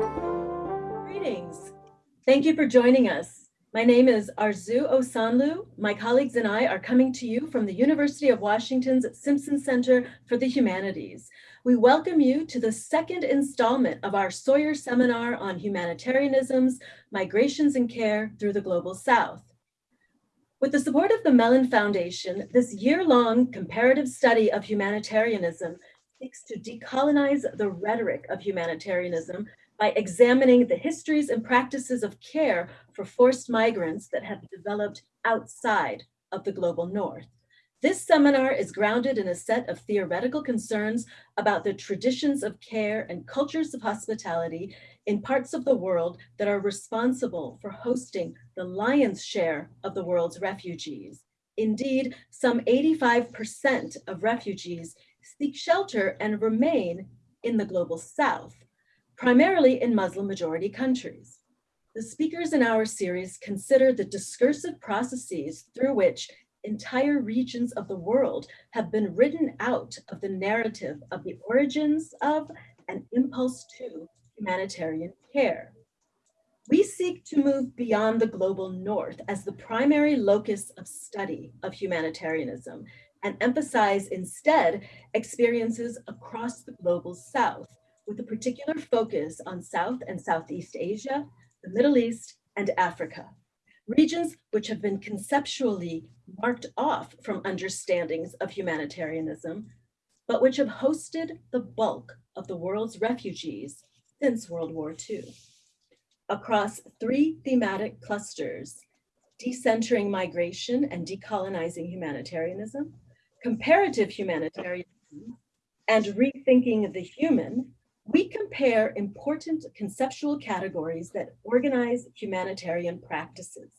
Greetings. Thank you for joining us. My name is Arzoo Osanloo. My colleagues and I are coming to you from the University of Washington's Simpson Center for the Humanities. We welcome you to the second installment of our Sawyer Seminar on Humanitarianisms, Migrations and Care through the Global South. With the support of the Mellon Foundation, this year-long comparative study of humanitarianism seeks to decolonize the rhetoric of humanitarianism by examining the histories and practices of care for forced migrants that have developed outside of the global north. This seminar is grounded in a set of theoretical concerns about the traditions of care and cultures of hospitality in parts of the world that are responsible for hosting the lion's share of the world's refugees. Indeed, some 85% of refugees seek shelter and remain in the global south, primarily in Muslim majority countries. The speakers in our series consider the discursive processes through which entire regions of the world have been written out of the narrative of the origins of and impulse to humanitarian care. We seek to move beyond the global north as the primary locus of study of humanitarianism and emphasize instead experiences across the global south with a particular focus on South and Southeast Asia, the Middle East, and Africa, regions which have been conceptually marked off from understandings of humanitarianism, but which have hosted the bulk of the world's refugees since World War II. Across three thematic clusters, decentering migration and decolonizing humanitarianism, comparative humanitarianism, and rethinking the human, we compare important conceptual categories that organize humanitarian practices.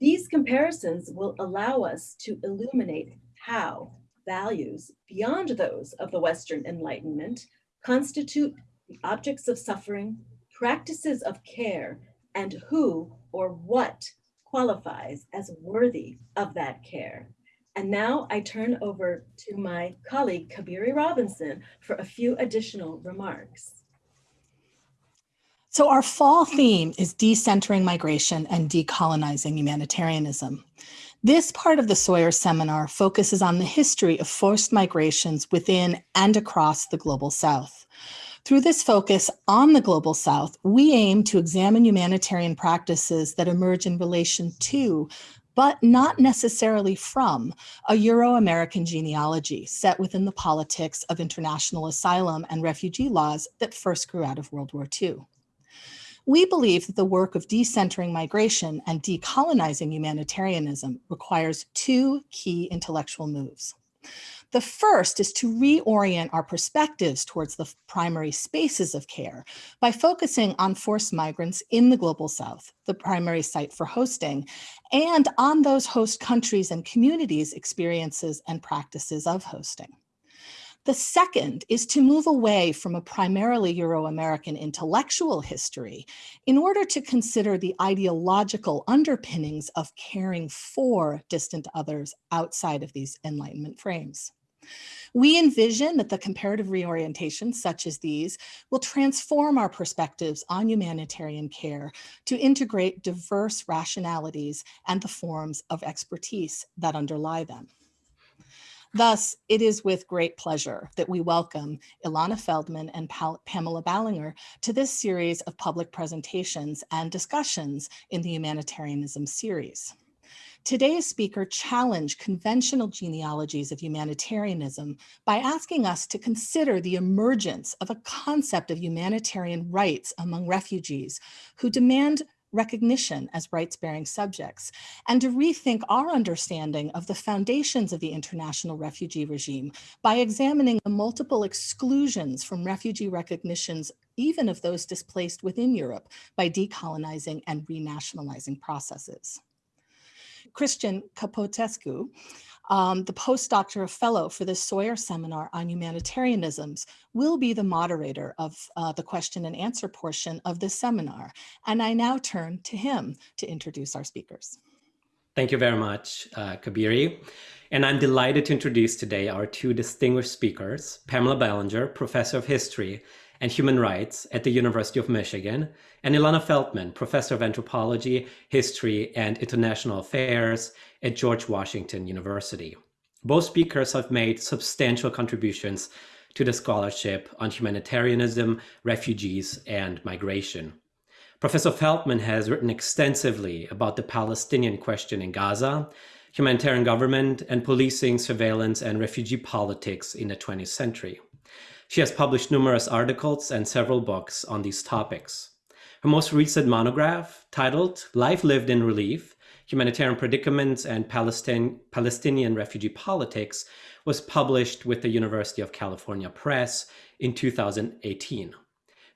These comparisons will allow us to illuminate how values beyond those of the Western Enlightenment constitute the objects of suffering, practices of care, and who or what qualifies as worthy of that care. And now I turn over to my colleague, Cabeiri Robinson, for a few additional remarks. So our fall theme is decentering migration and decolonizing humanitarianism. This part of the Sawyer seminar focuses on the history of forced migrations within and across the Global South. Through this focus on the Global South, we aim to examine humanitarian practices that emerge in relation to but not necessarily from a Euro-American genealogy set within the politics of international asylum and refugee laws that first grew out of World War II. We believe that the work of decentering migration and decolonizing humanitarianism requires two key intellectual moves. The first is to reorient our perspectives towards the primary spaces of care by focusing on forced migrants in the Global South, the primary site for hosting, and on those host countries and communities' experiences and practices of hosting. The second is to move away from a primarily Euro-American intellectual history in order to consider the ideological underpinnings of caring for distant others outside of these Enlightenment frames. We envision that the comparative reorientations such as these will transform our perspectives on humanitarian care to integrate diverse rationalities and the forms of expertise that underlie them. Thus, it is with great pleasure that we welcome Ilana Feldman and Pamela Ballinger to this series of public presentations and discussions in the Humanitarianism series. Today's speaker challenged conventional genealogies of humanitarianism by asking us to consider the emergence of a concept of humanitarian rights among refugees who demand recognition as rights-bearing subjects, and to rethink our understanding of the foundations of the international refugee regime by examining the multiple exclusions from refugee recognitions, even of those displaced within Europe, by decolonizing and renationalizing processes. Christian Capotescu, um, the postdoctoral fellow for the Sawyer Seminar on Humanitarianisms, will be the moderator of uh, the question and answer portion of this seminar. And I now turn to him to introduce our speakers. Thank you very much, uh, Cabeiri. And I'm delighted to introduce today our two distinguished speakers, Pamela Ballinger, Professor of History and Human Rights at the University of Michigan, and Ilana Feldman, Professor of Anthropology, History, and International Affairs at George Washington University. Both speakers have made substantial contributions to the scholarship on humanitarianism, refugees, and migration. Professor Feldman has written extensively about the Palestinian question in Gaza, humanitarian government, and policing, surveillance, and refugee politics in the 20th century. She has published numerous articles and several books on these topics. Her most recent monograph, titled Life Lived in Relief, Humanitarian Predicaments and Palestine, Palestinian Refugee Politics, was published with the University of California Press in 2018.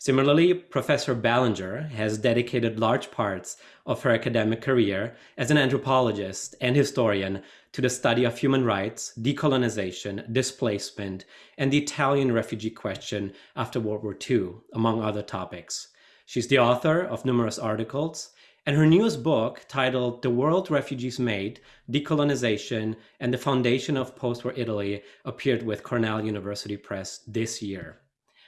Similarly, Professor Ballinger has dedicated large parts of her academic career as an anthropologist and historian to the study of human rights, decolonization, displacement, and the Italian refugee question after World War II, among other topics. She's the author of numerous articles, and her newest book, titled The World Refugees Made Decolonization and the Foundation of Postwar Italy, appeared with Cornell University Press this year.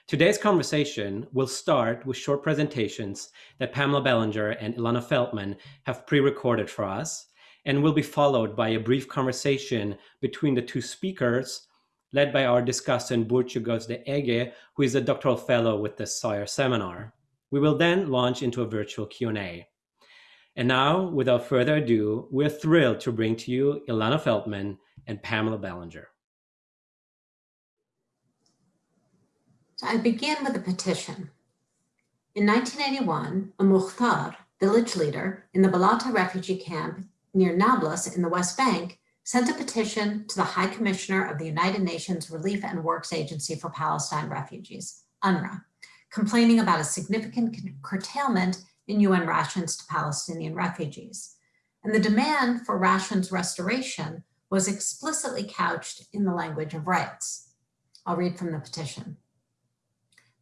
Today's conversation will start with short presentations that Pamela Ballinger and Ilana Feldman have pre-recorded for us, and will be followed by a brief conversation between the two speakers, led by our discussant Burcu Gözde Ege, who is a doctoral fellow with the Sawyer Seminar. We will then launch into a virtual Q&A. And now, without further ado, we're thrilled to bring to you Ilana Feldman and Pamela Ballinger. So I begin with a petition. In 1981, a Mukhtar, village leader in the Balata refugee camp near Nablus in the West Bank, sent a petition to the High Commissioner of the United Nations Relief and Works Agency for Palestine Refugees, UNRWA, complaining about a significant curtailment in UN rations to Palestinian refugees. And the demand for rations restoration was explicitly couched in the language of rights. I'll read from the petition.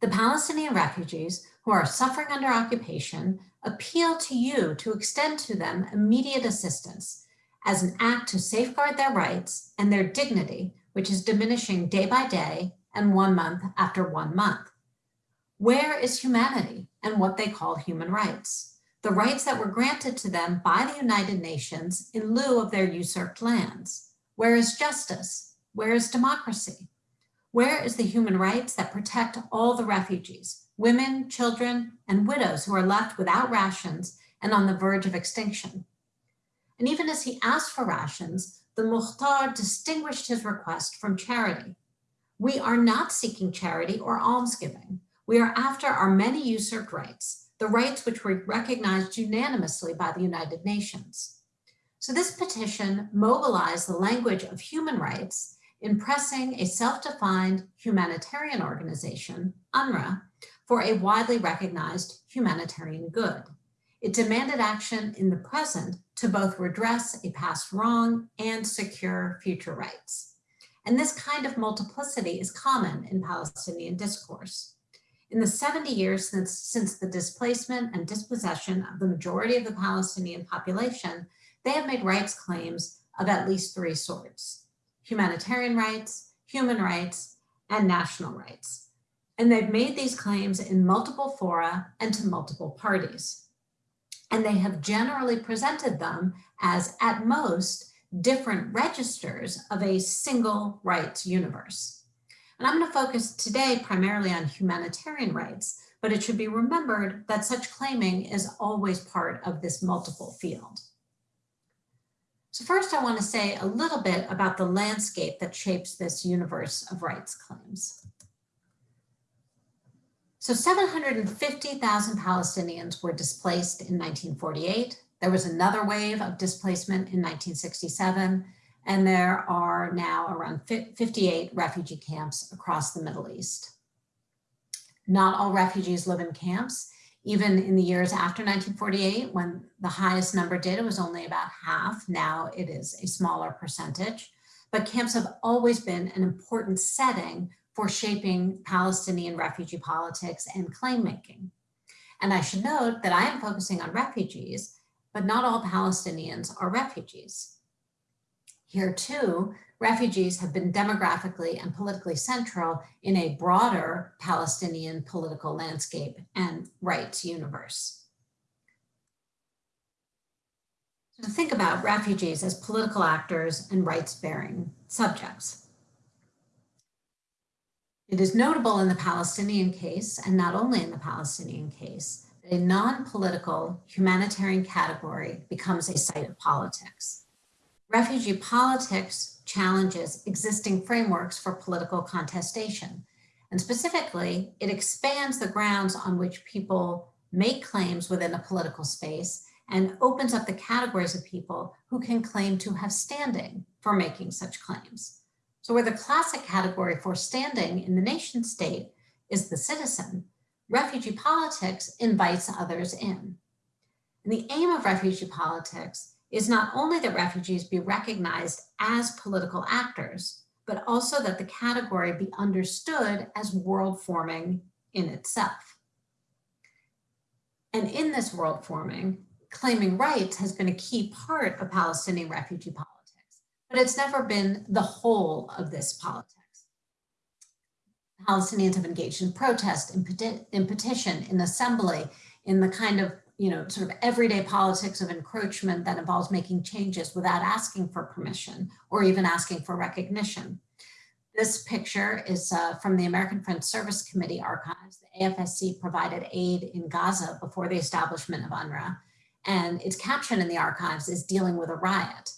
The Palestinian refugees who are suffering under occupation appeal to you to extend to them immediate assistance as an act to safeguard their rights and their dignity, which is diminishing day by day and one month after one month. Where is humanity and what they call human rights? The rights that were granted to them by the United Nations in lieu of their usurped lands. Where is justice? Where is democracy? Where is the human rights that protect all the refugees, women, children, and widows who are left without rations and on the verge of extinction? And even as he asked for rations, the Mukhtar distinguished his request from charity. We are not seeking charity or almsgiving. We are after our many usurped rights, the rights which were recognized unanimously by the United Nations. So this petition mobilized the language of human rights in pressing a self-defined humanitarian organization, UNRWA, for a widely recognized humanitarian good. It demanded action in the present to both redress a past wrong and secure future rights. And this kind of multiplicity is common in Palestinian discourse. In the 70 years since, since the displacement and dispossession of the majority of the Palestinian population, they have made rights claims of at least three sorts humanitarian rights, human rights, and national rights. And they've made these claims in multiple fora and to multiple parties. And they have generally presented them as, at most, different registers of a single rights universe. And I'm going to focus today primarily on humanitarian rights, but it should be remembered that such claiming is always part of this multiple field. So first I want to say a little bit about the landscape that shapes this universe of rights claims. So 750,000 Palestinians were displaced in 1948. There was another wave of displacement in 1967, and there are now around 58 refugee camps across the Middle East. Not all refugees live in camps, even in the years after 1948, when the highest number did, it was only about half. Now it is a smaller percentage. But camps have always been an important setting for shaping Palestinian refugee politics and claim making. And I should note that I am focusing on refugees, but not all Palestinians are refugees. Here too, refugees have been demographically and politically central in a broader Palestinian political landscape and rights universe. So think about refugees as political actors and rights-bearing subjects. It is notable in the Palestinian case, and not only in the Palestinian case, that a non-political humanitarian category becomes a site of politics. Refugee politics challenges existing frameworks for political contestation. And specifically, it expands the grounds on which people make claims within a political space and opens up the categories of people who can claim to have standing for making such claims. So where the classic category for standing in the nation state is the citizen, refugee politics invites others in. And the aim of refugee politics is not only that refugees be recognized as political actors, but also that the category be understood as world forming in itself. And in this world forming, claiming rights has been a key part of Palestinian refugee politics, but it's never been the whole of this politics. Palestinians have engaged in protest, in, peti in petition, in assembly, in the kind of you know, sort of everyday politics of encroachment that involves making changes without asking for permission or even asking for recognition. This picture is uh, from the American Friends Service Committee archives. The AFSC provided aid in Gaza before the establishment of UNRWA and its caption in the archives is dealing with a riot.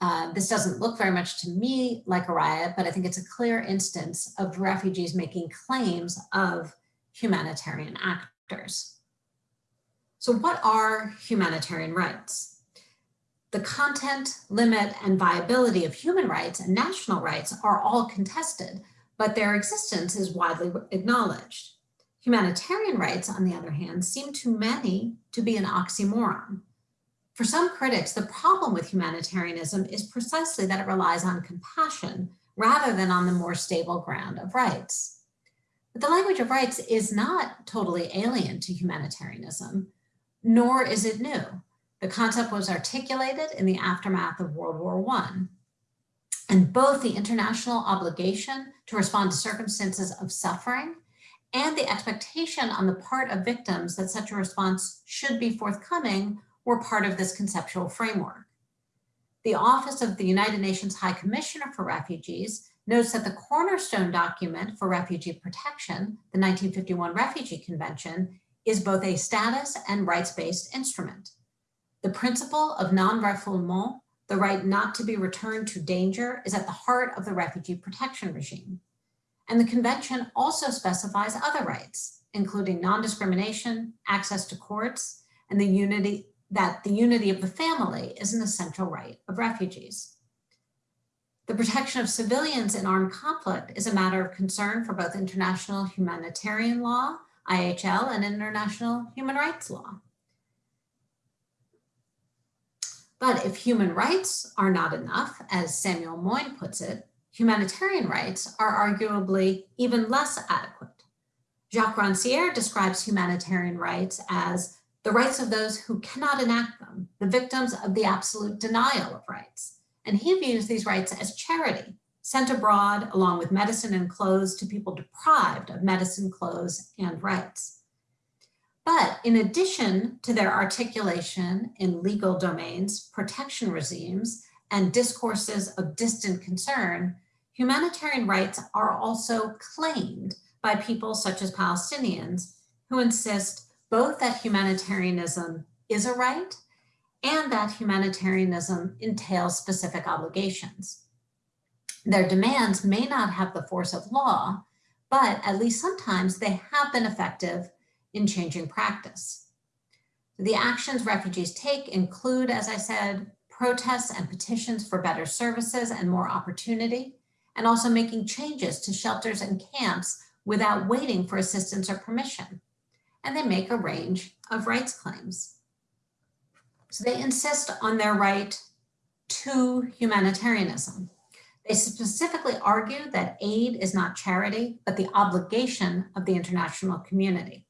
Uh, this doesn't look very much to me like a riot, but I think it's a clear instance of refugees making claims of humanitarian actors. So what are humanitarian rights? The content, limit, and viability of human rights and national rights are all contested, but their existence is widely acknowledged. Humanitarian rights, on the other hand, seem to many to be an oxymoron. For some critics, the problem with humanitarianism is precisely that it relies on compassion rather than on the more stable ground of rights. But the language of rights is not totally alien to humanitarianism, nor is it new. The concept was articulated in the aftermath of World War I. And both the international obligation to respond to circumstances of suffering and the expectation on the part of victims that such a response should be forthcoming were part of this conceptual framework. The Office of the United Nations High Commissioner for Refugees notes that the cornerstone document for refugee protection, the 1951 Refugee Convention, is both a status and rights-based instrument. The principle of non-refoulement, the right not to be returned to danger, is at the heart of the refugee protection regime. And the convention also specifies other rights, including non-discrimination, access to courts, and the unity that the unity of the family is an essential right of refugees. The protection of civilians in armed conflict is a matter of concern for both international humanitarian law, IHL, and international human rights law. But if human rights are not enough, as Samuel Moyn puts it, humanitarian rights are arguably even less adequate. Jacques Rancière describes humanitarian rights as the rights of those who cannot enact them, the victims of the absolute denial of rights. And he views these rights as charity, sent abroad along with medicine and clothes to people deprived of medicine, clothes, and rights. But in addition to their articulation in legal domains, protection regimes, and discourses of distant concern, humanitarian rights are also claimed by people such as Palestinians who insist both that humanitarianism is a right and that humanitarianism entails specific obligations. Their demands may not have the force of law, but at least sometimes they have been effective in changing practice. The actions refugees take include, as I said, protests and petitions for better services and more opportunity, and also making changes to shelters and camps without waiting for assistance or permission. And they make a range of rights claims. So they insist on their right to humanitarianism. They specifically argue that aid is not charity, but the obligation of the international community.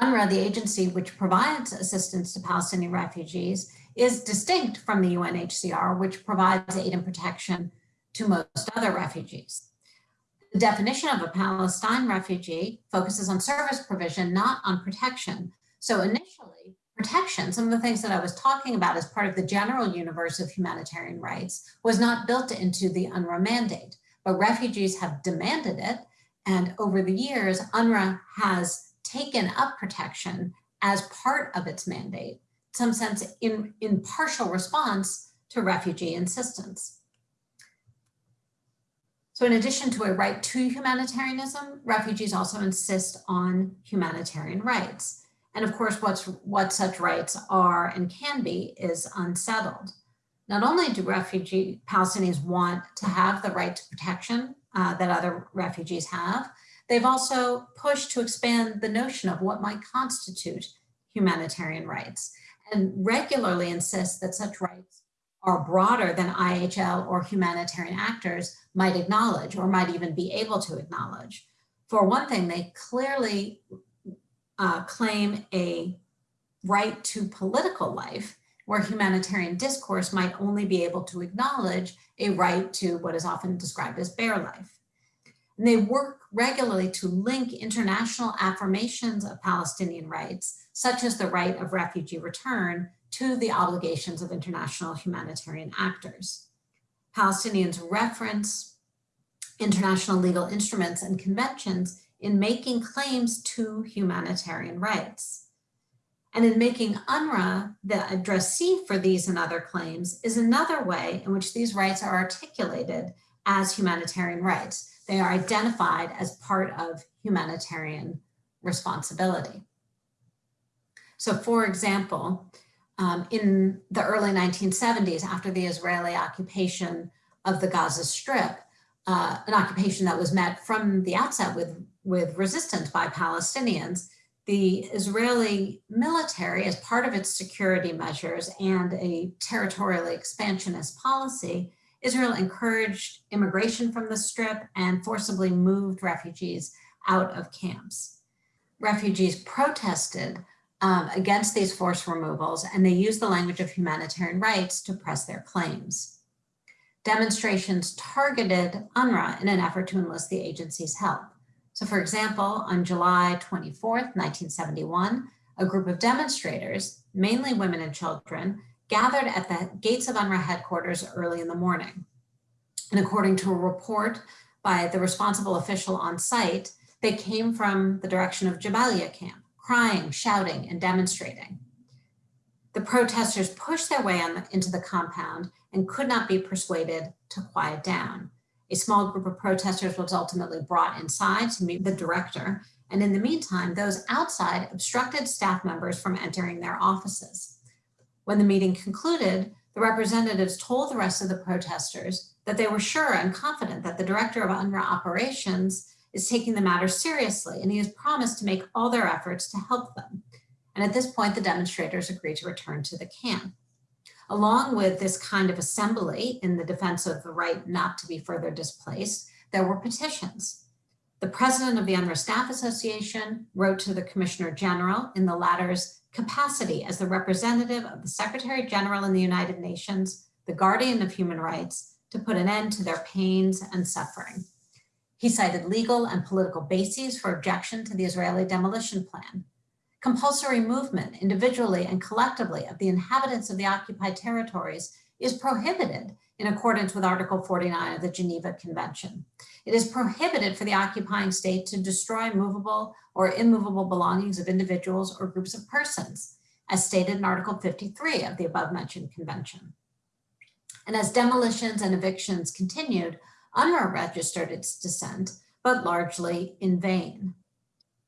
UNRWA, the agency which provides assistance to Palestinian refugees, is distinct from the UNHCR, which provides aid and protection to most other refugees. The definition of a Palestine refugee focuses on service provision, not on protection. So initially, protection, some of the things that I was talking about as part of the general universe of humanitarian rights, was not built into the UNRWA mandate, but refugees have demanded it. And over the years, UNRWA has taken up protection as part of its mandate, some sense in, in partial response to refugee insistence. So in addition to a right to humanitarianism, refugees also insist on humanitarian rights. And of course, what's, what such rights are and can be is unsettled. Not only do refugee Palestinians want to have the right to protection uh, that other refugees have, they've also pushed to expand the notion of what might constitute humanitarian rights and regularly insist that such rights are broader than IHL or humanitarian actors might acknowledge or might even be able to acknowledge. For one thing, they clearly uh, claim a right to political life where humanitarian discourse might only be able to acknowledge a right to what is often described as bare life. And they work regularly to link international affirmations of Palestinian rights, such as the right of refugee return, to the obligations of international humanitarian actors. Palestinians reference international legal instruments and conventions in making claims to humanitarian rights. And in making UNRWA the addressee for these and other claims is another way in which these rights are articulated as humanitarian rights. They are identified as part of humanitarian responsibility. So for example, um, in the early 1970s, after the Israeli occupation of the Gaza Strip, uh, an occupation that was met from the outset with with resistance by Palestinians, the Israeli military, as part of its security measures and a territorially expansionist policy, Israel encouraged immigration from the strip and forcibly moved refugees out of camps. Refugees protested um, against these forced removals and they used the language of humanitarian rights to press their claims. Demonstrations targeted UNRWA in an effort to enlist the agency's help. So for example, on July 24th, 1971, a group of demonstrators, mainly women and children, gathered at the gates of UNRWA headquarters early in the morning. And according to a report by the responsible official on site, they came from the direction of Jabalia camp, crying, shouting, and demonstrating. The protesters pushed their way the, into the compound and could not be persuaded to quiet down. A small group of protesters was ultimately brought inside to meet the director. And in the meantime, those outside obstructed staff members from entering their offices. When the meeting concluded, the representatives told the rest of the protesters that they were sure and confident that the director of UNRWA operations is taking the matter seriously and he has promised to make all their efforts to help them. And at this point, the demonstrators agreed to return to the camp. Along with this kind of assembly in the defense of the right not to be further displaced, there were petitions. The president of the UNRWA Staff Association wrote to the Commissioner General in the latter's capacity as the representative of the Secretary General in the United Nations, the guardian of human rights, to put an end to their pains and suffering. He cited legal and political bases for objection to the Israeli demolition plan, compulsory movement individually and collectively of the inhabitants of the occupied territories is prohibited in accordance with Article 49 of the Geneva Convention. It is prohibited for the occupying state to destroy movable or immovable belongings of individuals or groups of persons, as stated in Article 53 of the above mentioned convention. And as demolitions and evictions continued, UNRWA registered its dissent, but largely in vain.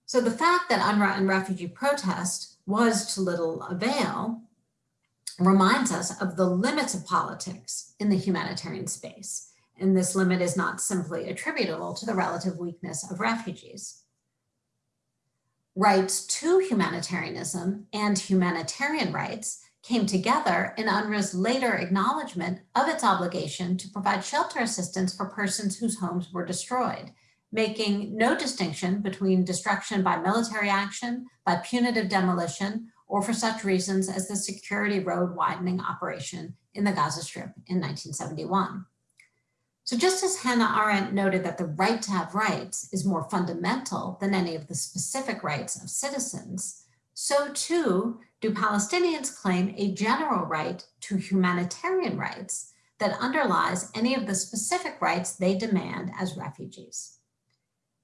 So the fact that UNRWA and refugee protest was to little avail reminds us of the limits of politics in the humanitarian space. And this limit is not simply attributable to the relative weakness of refugees. Rights to humanitarianism and humanitarian rights came together in UNRWA's later acknowledgement of its obligation to provide shelter assistance for persons whose homes were destroyed making no distinction between destruction by military action, by punitive demolition, or for such reasons as the security road widening operation in the Gaza Strip in 1971. So just as Hannah Arendt noted that the right to have rights is more fundamental than any of the specific rights of citizens, so too do Palestinians claim a general right to humanitarian rights that underlies any of the specific rights they demand as refugees.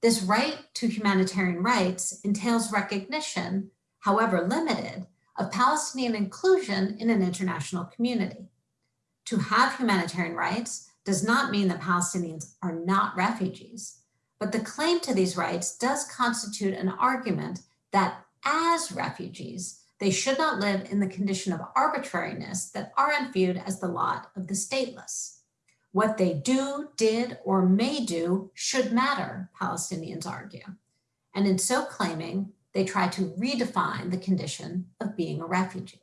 This right to humanitarian rights entails recognition, however limited, of Palestinian inclusion in an international community. To have humanitarian rights does not mean that Palestinians are not refugees, but the claim to these rights does constitute an argument that as refugees, they should not live in the condition of arbitrariness that Arendt viewed as the lot of the stateless. What they do, did, or may do should matter, Palestinians argue. And in so claiming, they try to redefine the condition of being a refugee.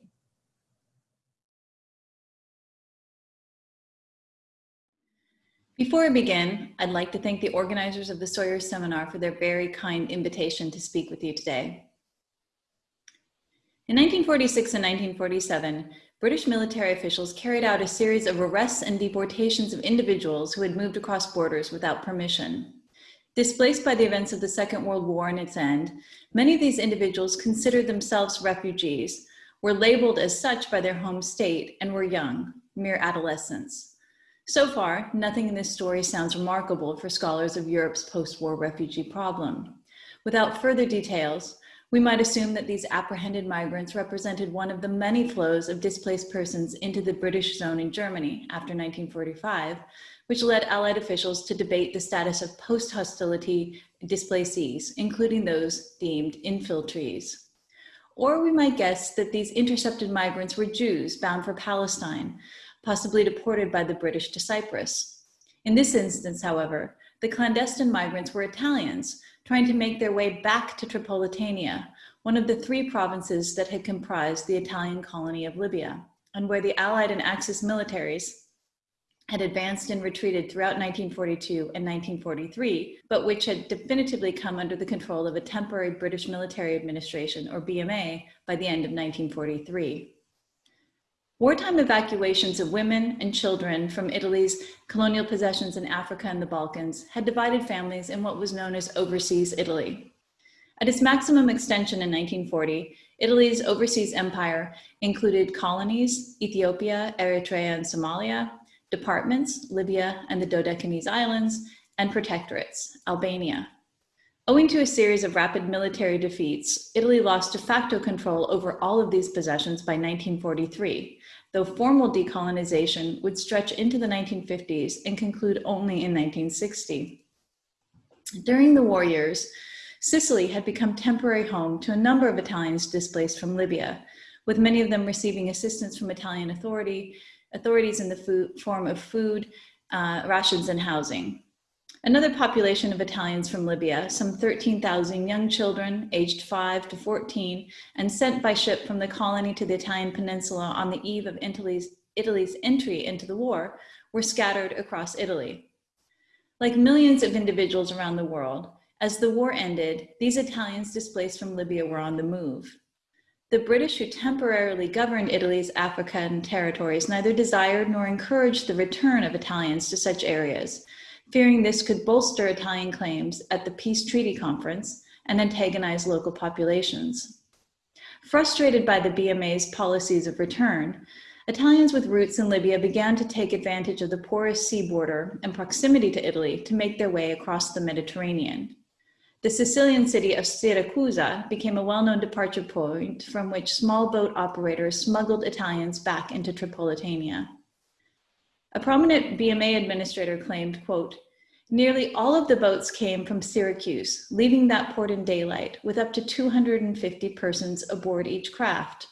Before I begin, I'd like to thank the organizers of the Sawyer Seminar for their very kind invitation to speak with you today. In 1946 and 1947, British military officials carried out a series of arrests and deportations of individuals who had moved across borders without permission. Displaced by the events of the Second World War and its end, many of these individuals considered themselves refugees, were labeled as such by their home state, and were young, mere adolescents. So far, nothing in this story sounds remarkable for scholars of Europe's post-war refugee problem. Without further details, we might assume that these apprehended migrants represented one of the many flows of displaced persons into the British zone in Germany after 1945, which led Allied officials to debate the status of post-hostility displacees, including those deemed infiltrees. Or we might guess that these intercepted migrants were Jews bound for Palestine, possibly deported by the British to Cyprus. In this instance, however, the clandestine migrants were Italians trying to make their way back to Tripolitania, one of the three provinces that had comprised the Italian colony of Libya, and where the Allied and Axis militaries had advanced and retreated throughout 1942 and 1943, but which had definitively come under the control of a temporary British military administration, or BMA, by the end of 1943. Wartime evacuations of women and children from Italy's colonial possessions in Africa and the Balkans had divided families in what was known as overseas Italy. At its maximum extension in 1940, Italy's overseas empire included colonies, Ethiopia, Eritrea, and Somalia, departments, Libya and the Dodecanese Islands, and protectorates, Albania. Owing to a series of rapid military defeats, Italy lost de facto control over all of these possessions by 1943, though formal decolonization would stretch into the 1950s and conclude only in 1960. During the war years, Sicily had become temporary home to a number of Italians displaced from Libya, with many of them receiving assistance from Italian authority, authorities in the food, form of food, uh, rations, and housing. Another population of Italians from Libya, some 13,000 young children aged 5 to 14 and sent by ship from the colony to the Italian peninsula on the eve of Italy's, Italy's entry into the war, were scattered across Italy. Like millions of individuals around the world, as the war ended, these Italians displaced from Libya were on the move. The British who temporarily governed Italy's African territories neither desired nor encouraged the return of Italians to such areas, fearing this could bolster Italian claims at the Peace Treaty Conference and antagonize local populations. Frustrated by the BMA's policies of return, Italians with roots in Libya began to take advantage of the porous sea border and proximity to Italy to make their way across the Mediterranean. The Sicilian city of Siracusa became a well-known departure point from which small boat operators smuggled Italians back into Tripolitania. A prominent BMA administrator claimed, quote, nearly all of the boats came from Syracuse, leaving that port in daylight with up to 250 persons aboard each craft.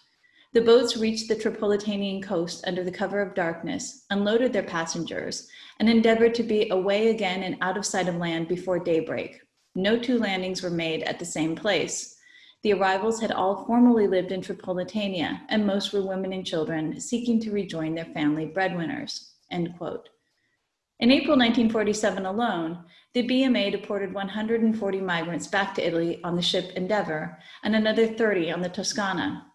The boats reached the Tripolitanian coast under the cover of darkness, unloaded their passengers, and endeavored to be away again and out of sight of land before daybreak. No two landings were made at the same place. The arrivals had all formerly lived in Tripolitania, and most were women and children seeking to rejoin their family breadwinners end quote. In April 1947 alone, the BMA deported 140 migrants back to Italy on the ship Endeavour and another 30 on the Toscana.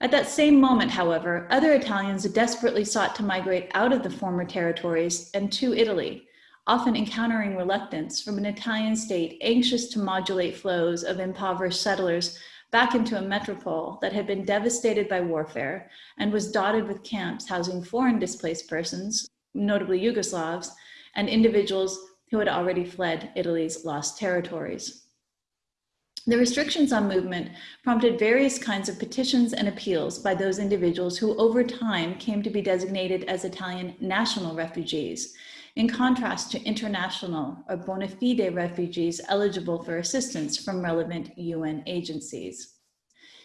At that same moment, however, other Italians desperately sought to migrate out of the former territories and to Italy, often encountering reluctance from an Italian state anxious to modulate flows of impoverished settlers back into a metropole that had been devastated by warfare and was dotted with camps housing foreign displaced persons, notably Yugoslavs, and individuals who had already fled Italy's lost territories. The restrictions on movement prompted various kinds of petitions and appeals by those individuals who over time came to be designated as Italian national refugees, in contrast to international or bona fide refugees eligible for assistance from relevant UN agencies.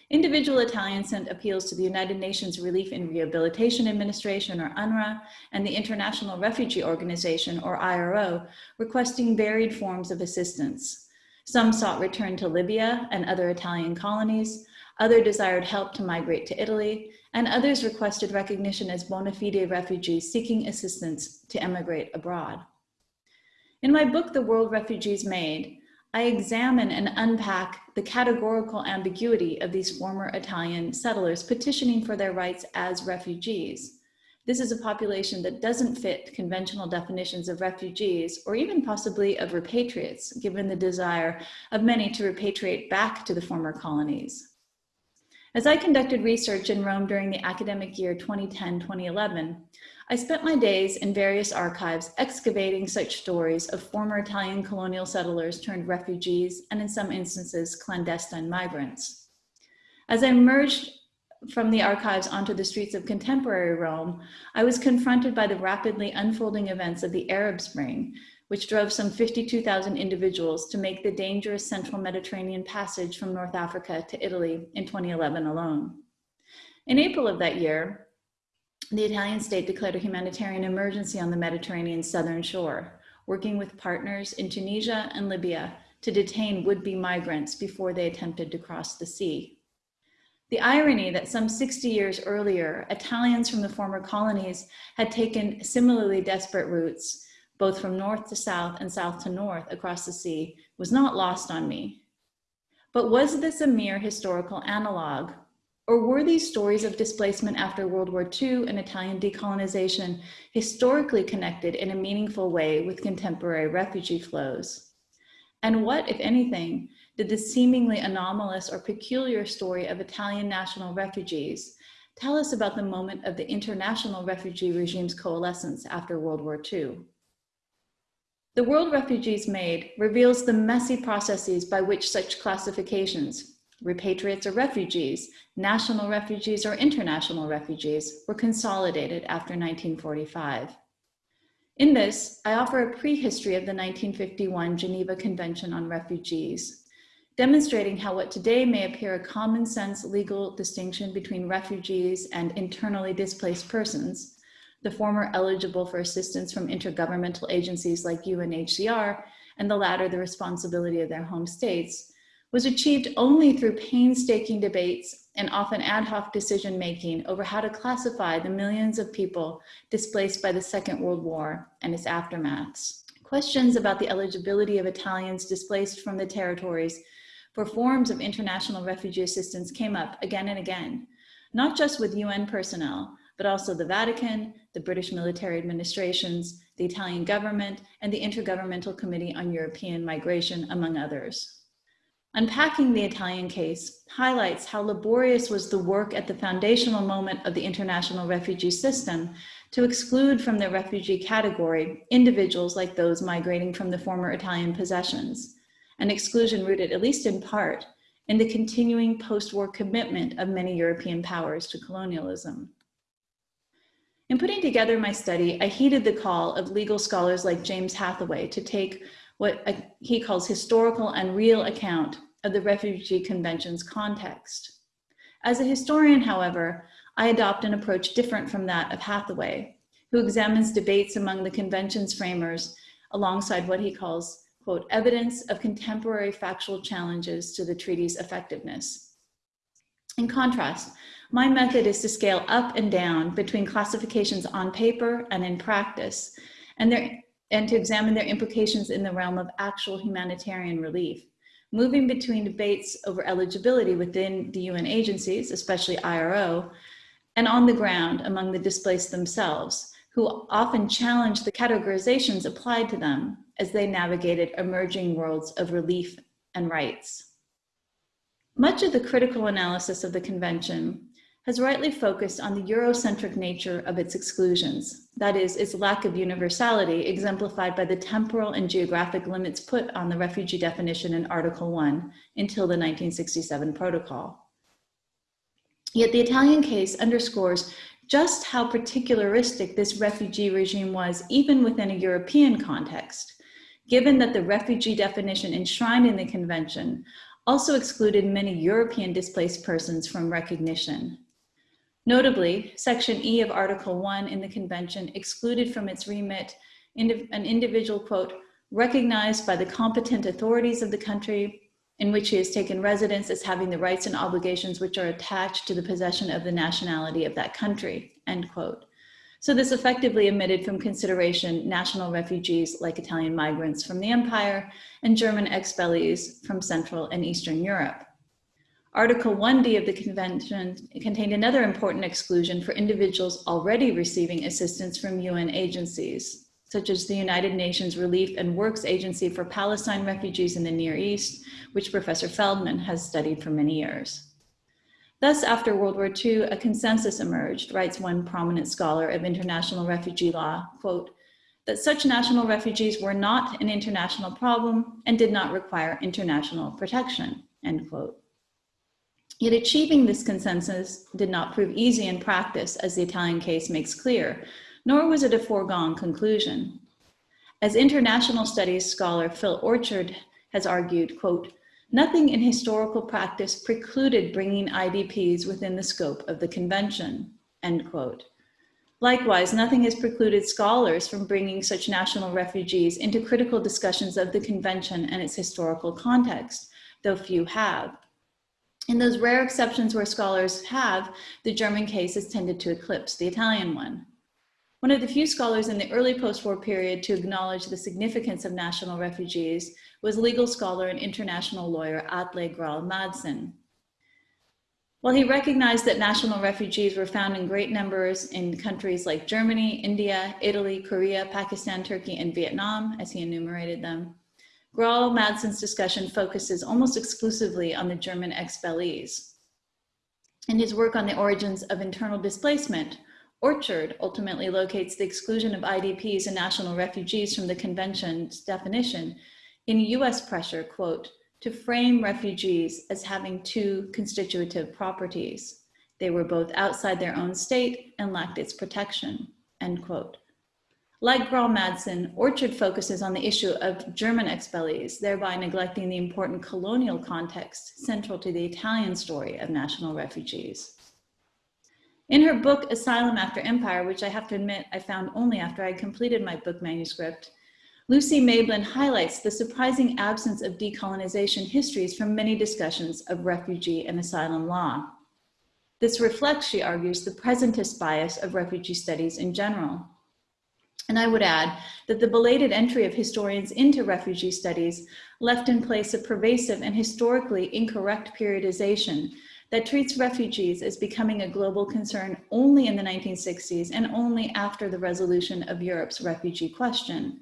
Individual Italians sent appeals to the United Nations Relief and Rehabilitation Administration, or UNRRA, and the International Refugee Organization, or IRO, requesting varied forms of assistance. Some sought return to Libya and other Italian colonies, other desired help to migrate to Italy, and others requested recognition as bona fide refugees seeking assistance to emigrate abroad. In my book, The World Refugees Made, I examine and unpack the categorical ambiguity of these former Italian settlers petitioning for their rights as refugees. This is a population that doesn't fit conventional definitions of refugees or even possibly of repatriates, given the desire of many to repatriate back to the former colonies. As I conducted research in Rome during the academic year 2010-2011, I spent my days in various archives excavating such stories of former Italian colonial settlers turned refugees and in some instances clandestine migrants. As I emerged from the archives onto the streets of contemporary Rome, I was confronted by the rapidly unfolding events of the Arab Spring, which drove some 52,000 individuals to make the dangerous central Mediterranean passage from North Africa to Italy in 2011 alone. In April of that year, the Italian state declared a humanitarian emergency on the Mediterranean southern shore, working with partners in Tunisia and Libya to detain would-be migrants before they attempted to cross the sea. The irony that some 60 years earlier, Italians from the former colonies had taken similarly desperate routes both from north to south and south to north across the sea, was not lost on me. But was this a mere historical analog? Or were these stories of displacement after World War II and Italian decolonization historically connected in a meaningful way with contemporary refugee flows? And what, if anything, did the seemingly anomalous or peculiar story of Italian national refugees tell us about the moment of the international refugee regime's coalescence after World War II? The World Refugees Made reveals the messy processes by which such classifications, repatriates or refugees, national refugees or international refugees, were consolidated after 1945. In this, I offer a prehistory of the 1951 Geneva Convention on Refugees, demonstrating how what today may appear a common sense legal distinction between refugees and internally displaced persons the former eligible for assistance from intergovernmental agencies like UNHCR, and the latter the responsibility of their home states, was achieved only through painstaking debates and often ad hoc decision making over how to classify the millions of people displaced by the Second World War and its aftermaths. Questions about the eligibility of Italians displaced from the territories for forms of international refugee assistance came up again and again, not just with UN personnel, but also the Vatican, the British military administrations, the Italian government, and the Intergovernmental Committee on European Migration, among others. Unpacking the Italian case highlights how laborious was the work at the foundational moment of the international refugee system to exclude from the refugee category individuals like those migrating from the former Italian possessions, an exclusion rooted, at least in part, in the continuing post-war commitment of many European powers to colonialism. In putting together my study, I heeded the call of legal scholars like James Hathaway to take what uh, he calls historical and real account of the Refugee Convention's context. As a historian, however, I adopt an approach different from that of Hathaway, who examines debates among the convention's framers alongside what he calls, quote, evidence of contemporary factual challenges to the treaty's effectiveness. In contrast, my method is to scale up and down between classifications on paper and in practice, and, and to examine their implications in the realm of actual humanitarian relief, moving between debates over eligibility within the UN agencies, especially IRO, and on the ground among the displaced themselves, who often challenged the categorizations applied to them as they navigated emerging worlds of relief and rights. Much of the critical analysis of the convention has rightly focused on the Eurocentric nature of its exclusions, that is, its lack of universality exemplified by the temporal and geographic limits put on the refugee definition in Article 1 until the 1967 protocol. Yet the Italian case underscores just how particularistic this refugee regime was even within a European context, given that the refugee definition enshrined in the convention also excluded many European displaced persons from recognition. Notably, Section E of Article 1 in the Convention excluded from its remit an individual, quote, recognized by the competent authorities of the country in which he has taken residence as having the rights and obligations which are attached to the possession of the nationality of that country, end quote. So this effectively omitted from consideration national refugees like Italian migrants from the empire and German expellees from Central and Eastern Europe. Article 1D of the convention contained another important exclusion for individuals already receiving assistance from UN agencies, such as the United Nations Relief and Works Agency for Palestine refugees in the Near East, which Professor Feldman has studied for many years. Thus, after World War II, a consensus emerged, writes one prominent scholar of international refugee law, quote, that such national refugees were not an international problem and did not require international protection, end quote. Yet achieving this consensus did not prove easy in practice, as the Italian case makes clear, nor was it a foregone conclusion. As international studies scholar Phil Orchard has argued, quote, Nothing in historical practice precluded bringing IDPs within the scope of the convention, end quote. Likewise, nothing has precluded scholars from bringing such national refugees into critical discussions of the convention and its historical context, though few have. In those rare exceptions where scholars have, the German case has tended to eclipse the Italian one. One of the few scholars in the early post-war period to acknowledge the significance of national refugees was legal scholar and international lawyer Atle Grahl-Madsen. While he recognized that national refugees were found in great numbers in countries like Germany, India, Italy, Korea, Pakistan, Turkey, and Vietnam, as he enumerated them, Grahl-Madsen's discussion focuses almost exclusively on the German expellees. In his work on the origins of internal displacement, Orchard ultimately locates the exclusion of IDPs and national refugees from the convention's definition in US pressure, quote, to frame refugees as having two constitutive properties. They were both outside their own state and lacked its protection, end quote. Like Grahl-Madsen, Orchard focuses on the issue of German expellees, thereby neglecting the important colonial context central to the Italian story of national refugees. In her book, Asylum After Empire, which I have to admit I found only after I completed my book manuscript, Lucy Mayblin highlights the surprising absence of decolonization histories from many discussions of refugee and asylum law. This reflects, she argues, the presentist bias of refugee studies in general. And I would add that the belated entry of historians into refugee studies left in place a pervasive and historically incorrect periodization that treats refugees as becoming a global concern only in the 1960s and only after the resolution of Europe's refugee question,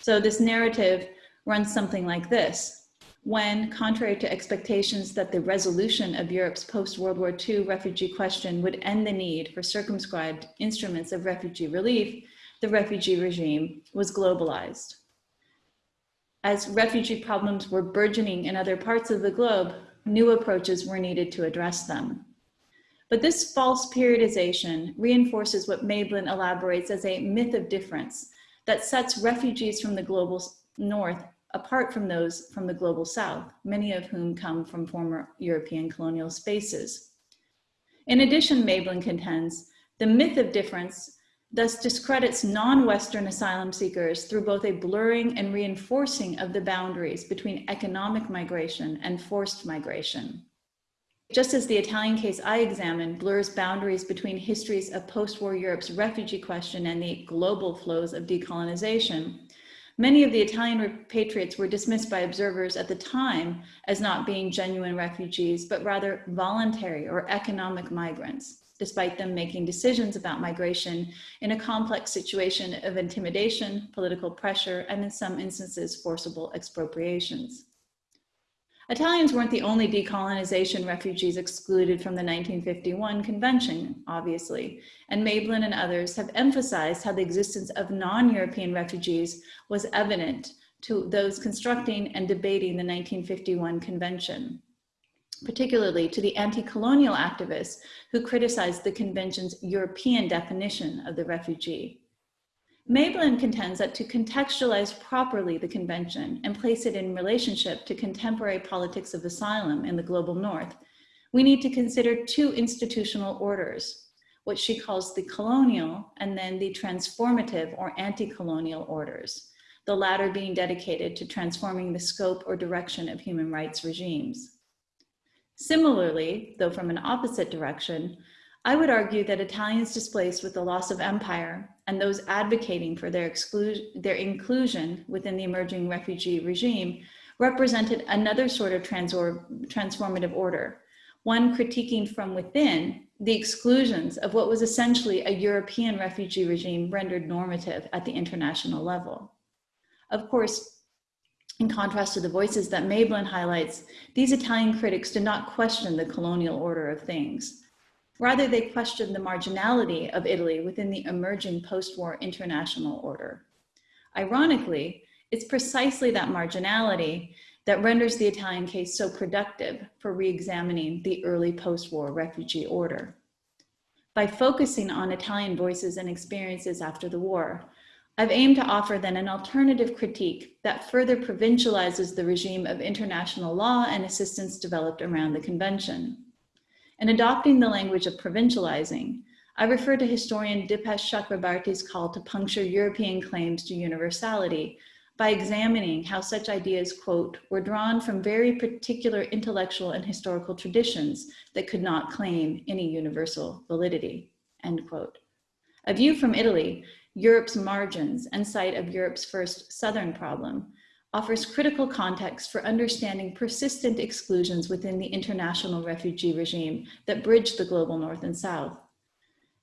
so this narrative runs something like this. When, contrary to expectations that the resolution of Europe's post-World War II refugee question would end the need for circumscribed instruments of refugee relief, the refugee regime was globalized. As refugee problems were burgeoning in other parts of the globe, new approaches were needed to address them. But this false periodization reinforces what Mayblin elaborates as a myth of difference that sets refugees from the global north apart from those from the global south, many of whom come from former European colonial spaces. In addition, Mayblin contends, the myth of difference thus discredits non-Western asylum seekers through both a blurring and reinforcing of the boundaries between economic migration and forced migration. Just as the Italian case I examined blurs boundaries between histories of post-war Europe's refugee question and the global flows of decolonization, Many of the Italian repatriates were dismissed by observers at the time as not being genuine refugees, but rather voluntary or economic migrants, despite them making decisions about migration in a complex situation of intimidation, political pressure, and in some instances, forcible expropriations. Italians weren't the only decolonization refugees excluded from the 1951 convention, obviously, and Mayblin and others have emphasized how the existence of non-European refugees was evident to those constructing and debating the 1951 convention, particularly to the anti-colonial activists who criticized the convention's European definition of the refugee. Mayblin contends that to contextualize properly the convention and place it in relationship to contemporary politics of asylum in the global north, we need to consider two institutional orders, what she calls the colonial and then the transformative or anti-colonial orders, the latter being dedicated to transforming the scope or direction of human rights regimes. Similarly, though from an opposite direction, I would argue that Italians displaced with the loss of empire and those advocating for their, their inclusion within the emerging refugee regime represented another sort of transformative order, one critiquing from within the exclusions of what was essentially a European refugee regime rendered normative at the international level. Of course, in contrast to the voices that Mayblin highlights, these Italian critics did not question the colonial order of things. Rather, they questioned the marginality of Italy within the emerging post-war international order. Ironically, it's precisely that marginality that renders the Italian case so productive for re-examining the early post-war refugee order. By focusing on Italian voices and experiences after the war, I've aimed to offer then an alternative critique that further provincializes the regime of international law and assistance developed around the convention. In adopting the language of provincializing, I refer to historian Dipesh Chakrabarty's call to puncture European claims to universality by examining how such ideas, quote, were drawn from very particular intellectual and historical traditions that could not claim any universal validity, end quote. A view from Italy, Europe's margins and site of Europe's first Southern problem, offers critical context for understanding persistent exclusions within the international refugee regime that bridge the global north and south.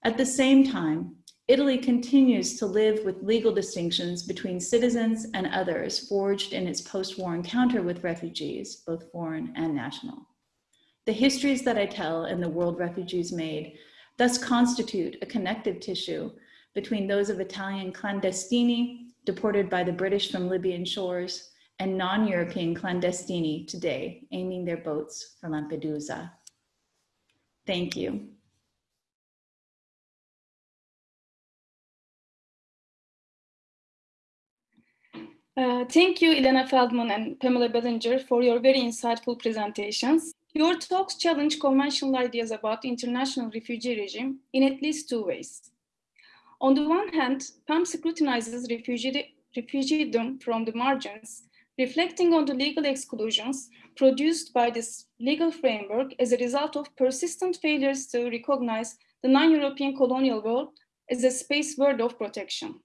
At the same time, Italy continues to live with legal distinctions between citizens and others forged in its post-war encounter with refugees, both foreign and national. The histories that I tell in the World Refugees Made thus constitute a connective tissue between those of Italian clandestini deported by the British from Libyan shores, and non-European clandestini today, aiming their boats for Lampedusa. Thank you. Uh, thank you, Ilana Feldman and Pamela Ballinger, for your very insightful presentations. Your talks challenge conventional ideas about the international refugee regime in at least two ways. On the one hand, PAM scrutinizes refugee, refugeedom from the margins, reflecting on the legal exclusions produced by this legal framework as a result of persistent failures to recognize the non-European colonial world as a space world of protection.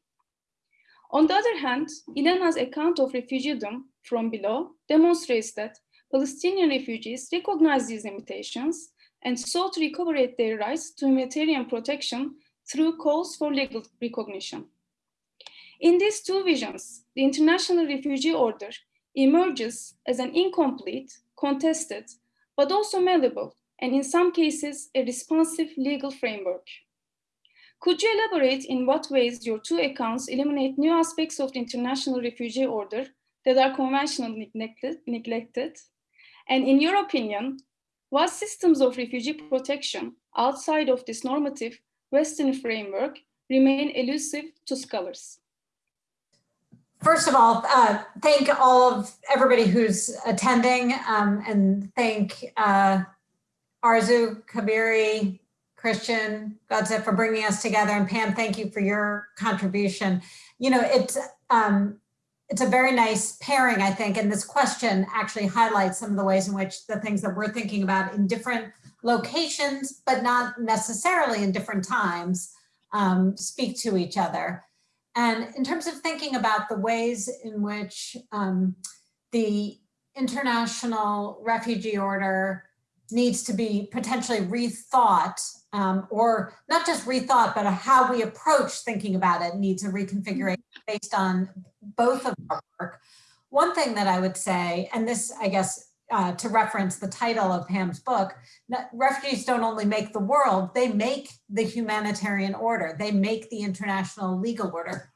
On the other hand, Ilana's account of refugeedom from below demonstrates that Palestinian refugees recognize these limitations and sought to recuperate their rights to humanitarian protection through calls for legal recognition. In these two visions, the International Refugee Order emerges as an incomplete, contested, but also malleable, and in some cases, a responsive legal framework. Could you elaborate in what ways your two accounts eliminate new aspects of the International Refugee Order that are conventionally neglected, neglected? And in your opinion, what systems of refugee protection outside of this normative Western framework remain elusive to scholars? First of all, uh, thank all of everybody who's attending um, and thank uh, Arzoo, Cabeiri, Christian, Godset for bringing us together. And Pam, thank you for your contribution. You know, it's, um, it's a very nice pairing, I think, and this question actually highlights some of the ways in which the things that we're thinking about in different locations, but not necessarily in different times, um, speak to each other. And in terms of thinking about the ways in which um, the international refugee order needs to be potentially rethought um, or not just rethought, but how we approach thinking about it needs a reconfiguration based on both of our work. One thing that I would say, and this, I guess, uh, to reference the title of Pam's book, refugees don't only make the world, they make the humanitarian order, they make the international legal order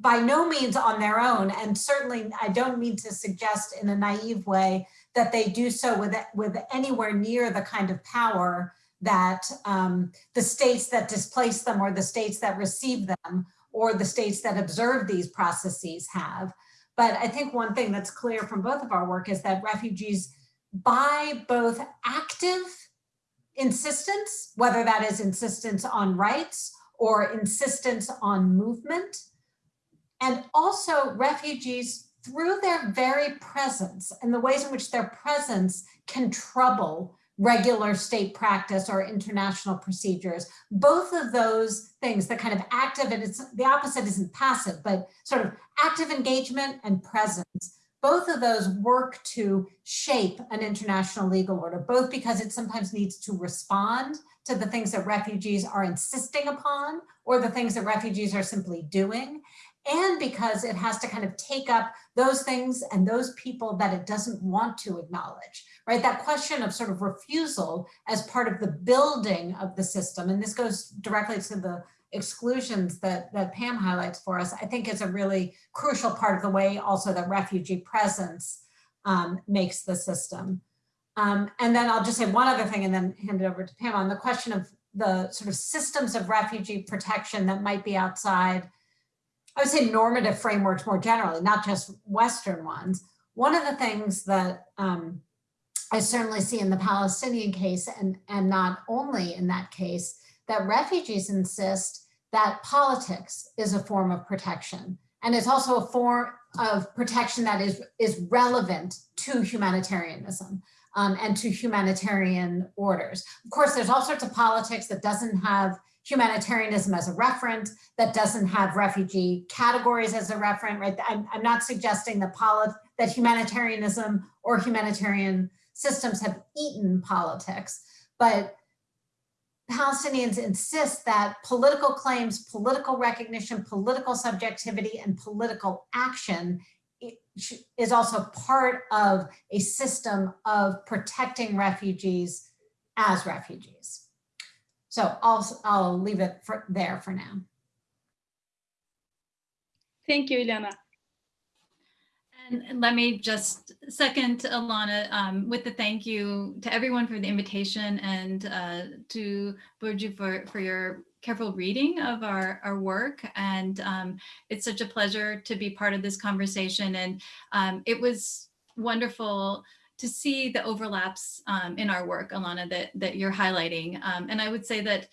by no means on their own. And certainly I don't mean to suggest in a naive way that they do so with, with anywhere near the kind of power that um, the states that displace them or the states that receive them or the states that observe these processes have. But I think one thing that's clear from both of our work is that refugees by both active insistence, whether that is insistence on rights or insistence on movement, and also refugees through their very presence and the ways in which their presence can trouble regular state practice or international procedures. Both of those things, the kind of active, and it's the opposite isn't passive, but sort of active engagement and presence, both of those work to shape an international legal order, both because it sometimes needs to respond to the things that refugees are insisting upon or the things that refugees are simply doing and because it has to kind of take up those things and those people that it doesn't want to acknowledge, right? That question of sort of refusal as part of the building of the system, and this goes directly to the exclusions that, that Pam highlights for us, I think is a really crucial part of the way also that refugee presence um, makes the system. Um, and then I'll just say one other thing and then hand it over to Pam on the question of the sort of systems of refugee protection that might be outside I would say normative frameworks more generally, not just Western ones. One of the things that um, I certainly see in the Palestinian case and, and not only in that case, that refugees insist that politics is a form of protection. And it's also a form of protection that is, is relevant to humanitarianism um, and to humanitarian orders. Of course, there's all sorts of politics that doesn't have humanitarianism as a referent, that doesn't have refugee categories as a referent, right? I'm, I'm not suggesting that, that humanitarianism or humanitarian systems have eaten politics, but Palestinians insist that political claims, political recognition, political subjectivity, and political action is also part of a system of protecting refugees as refugees. So I'll, I'll leave it for, there for now. Thank you, Ilana. And let me just second Ilana um, with the thank you to everyone for the invitation and uh, to Burcu for, for your careful reading of our, our work. And um, it's such a pleasure to be part of this conversation. And um, it was wonderful to see the overlaps um, in our work, Ilana, that, that you're highlighting. Um, and I would say that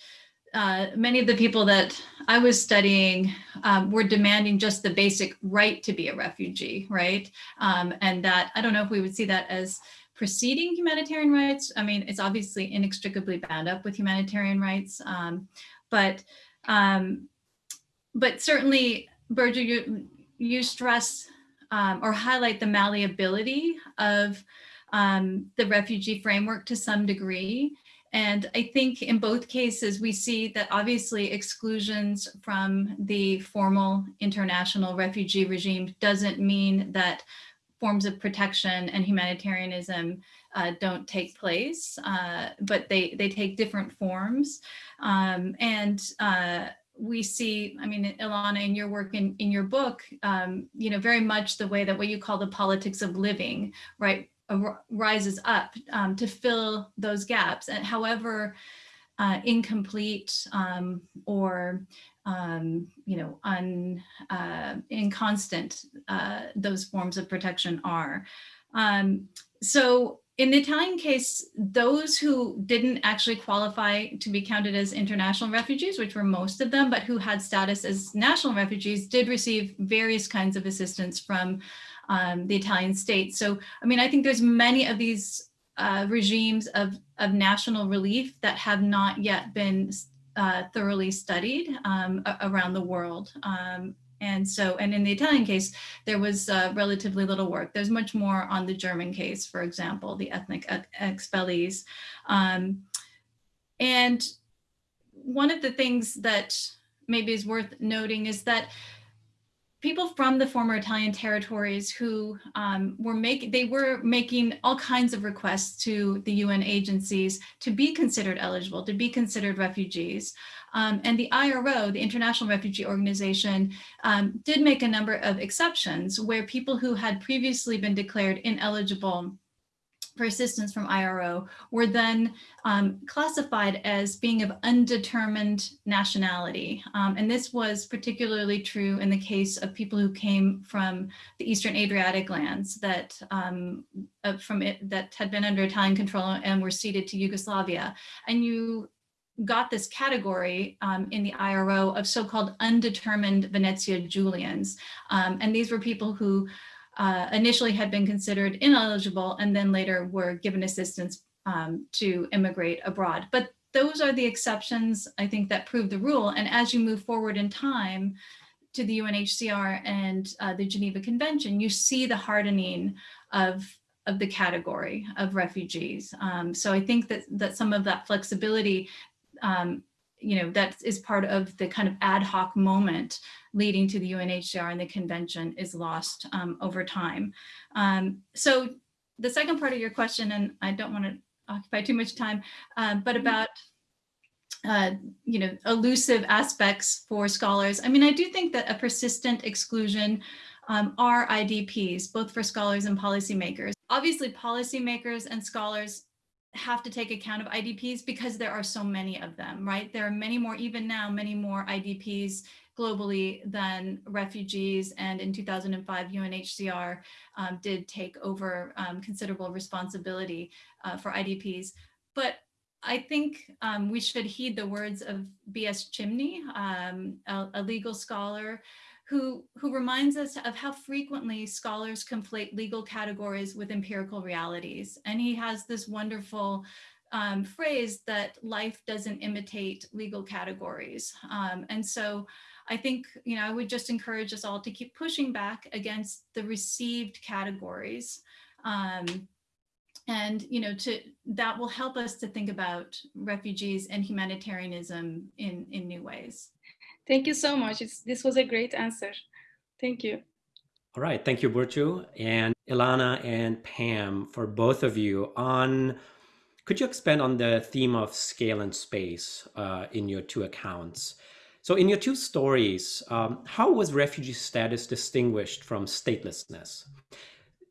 uh, many of the people that I was studying um, were demanding just the basic right to be a refugee, right? Um, and that, I don't know if we would see that as preceding humanitarian rights. I mean, it's obviously inextricably bound up with humanitarian rights, um, but um, but certainly, Burcu, you, you stress um, or highlight the malleability of um, the refugee framework to some degree. And I think in both cases, we see that obviously exclusions from the formal international refugee regime doesn't mean that forms of protection and humanitarianism uh, don't take place, uh, but they, they take different forms. Um, and uh, we see, I mean, Ilana, in your work in, in your book, um, you know, very much the way that what you call the politics of living, right, rises up um, to fill those gaps and however uh, incomplete um, or um, you know un, uh, inconstant uh, those forms of protection are. Um, so in the Italian case, those who didn't actually qualify to be counted as international refugees, which were most of them, but who had status as national refugees did receive various kinds of assistance from um, the Italian state. So, I mean, I think there's many of these uh, regimes of, of national relief that have not yet been uh, thoroughly studied um, around the world. Um, and so, and in the Italian case, there was uh, relatively little work. There's much more on the German case, for example, the ethnic expellees. Um, and one of the things that maybe is worth noting is that people from the former Italian territories who um, were making, they were making all kinds of requests to the UN agencies to be considered eligible, to be considered refugees. Um, and the IRO, the International Refugee Organization, um, did make a number of exceptions where people who had previously been declared ineligible for assistance from IRO were then um, classified as being of undetermined nationality. Um, and this was particularly true in the case of people who came from the Eastern Adriatic lands that um, uh, from it that had been under Italian control and were ceded to Yugoslavia. And you got this category um, in the IRO of so-called undetermined Venezia Giulians. Um, and these were people who uh, initially had been considered ineligible and then later were given assistance um, to immigrate abroad. But those are the exceptions, I think, that prove the rule. And as you move forward in time to the UNHCR and uh, the Geneva Convention, you see the hardening of, of the category of refugees. Um, so I think that, that some of that flexibility um, you know, that is part of the kind of ad hoc moment leading to the UNHCR and the convention is lost um, over time. Um, so the second part of your question, and I don't want to occupy too much time, uh, but mm-hmm. about uh, you know, elusive aspects for scholars. I mean, I do think that a persistent exclusion um, are IDPs, both for scholars and policymakers. Obviously, policymakers and scholars have to take account of IDPs because there are so many of them, right? There are many more, even now, many more IDPs globally than refugees. And in 2005, UNHCR um, did take over um, considerable responsibility uh, for IDPs. But I think um, we should heed the words of B.S. Chimni, um, a, a legal scholar who, who reminds us of how frequently scholars conflate legal categories with empirical realities. And he has this wonderful um, phrase that life doesn't imitate legal categories. Um, and so I think, you know, I would just encourage us all to keep pushing back against the received categories. Um, and, you know, to that will help us to think about refugees and humanitarianism in, in new ways. Thank you so much. It's, this was a great answer. Thank you. All right. Thank you, Burcu and Ilana and Pam for both of you on could you expand on the theme of scale and space uh, in your two accounts? So in your two stories, um, how was refugee status distinguished from statelessness?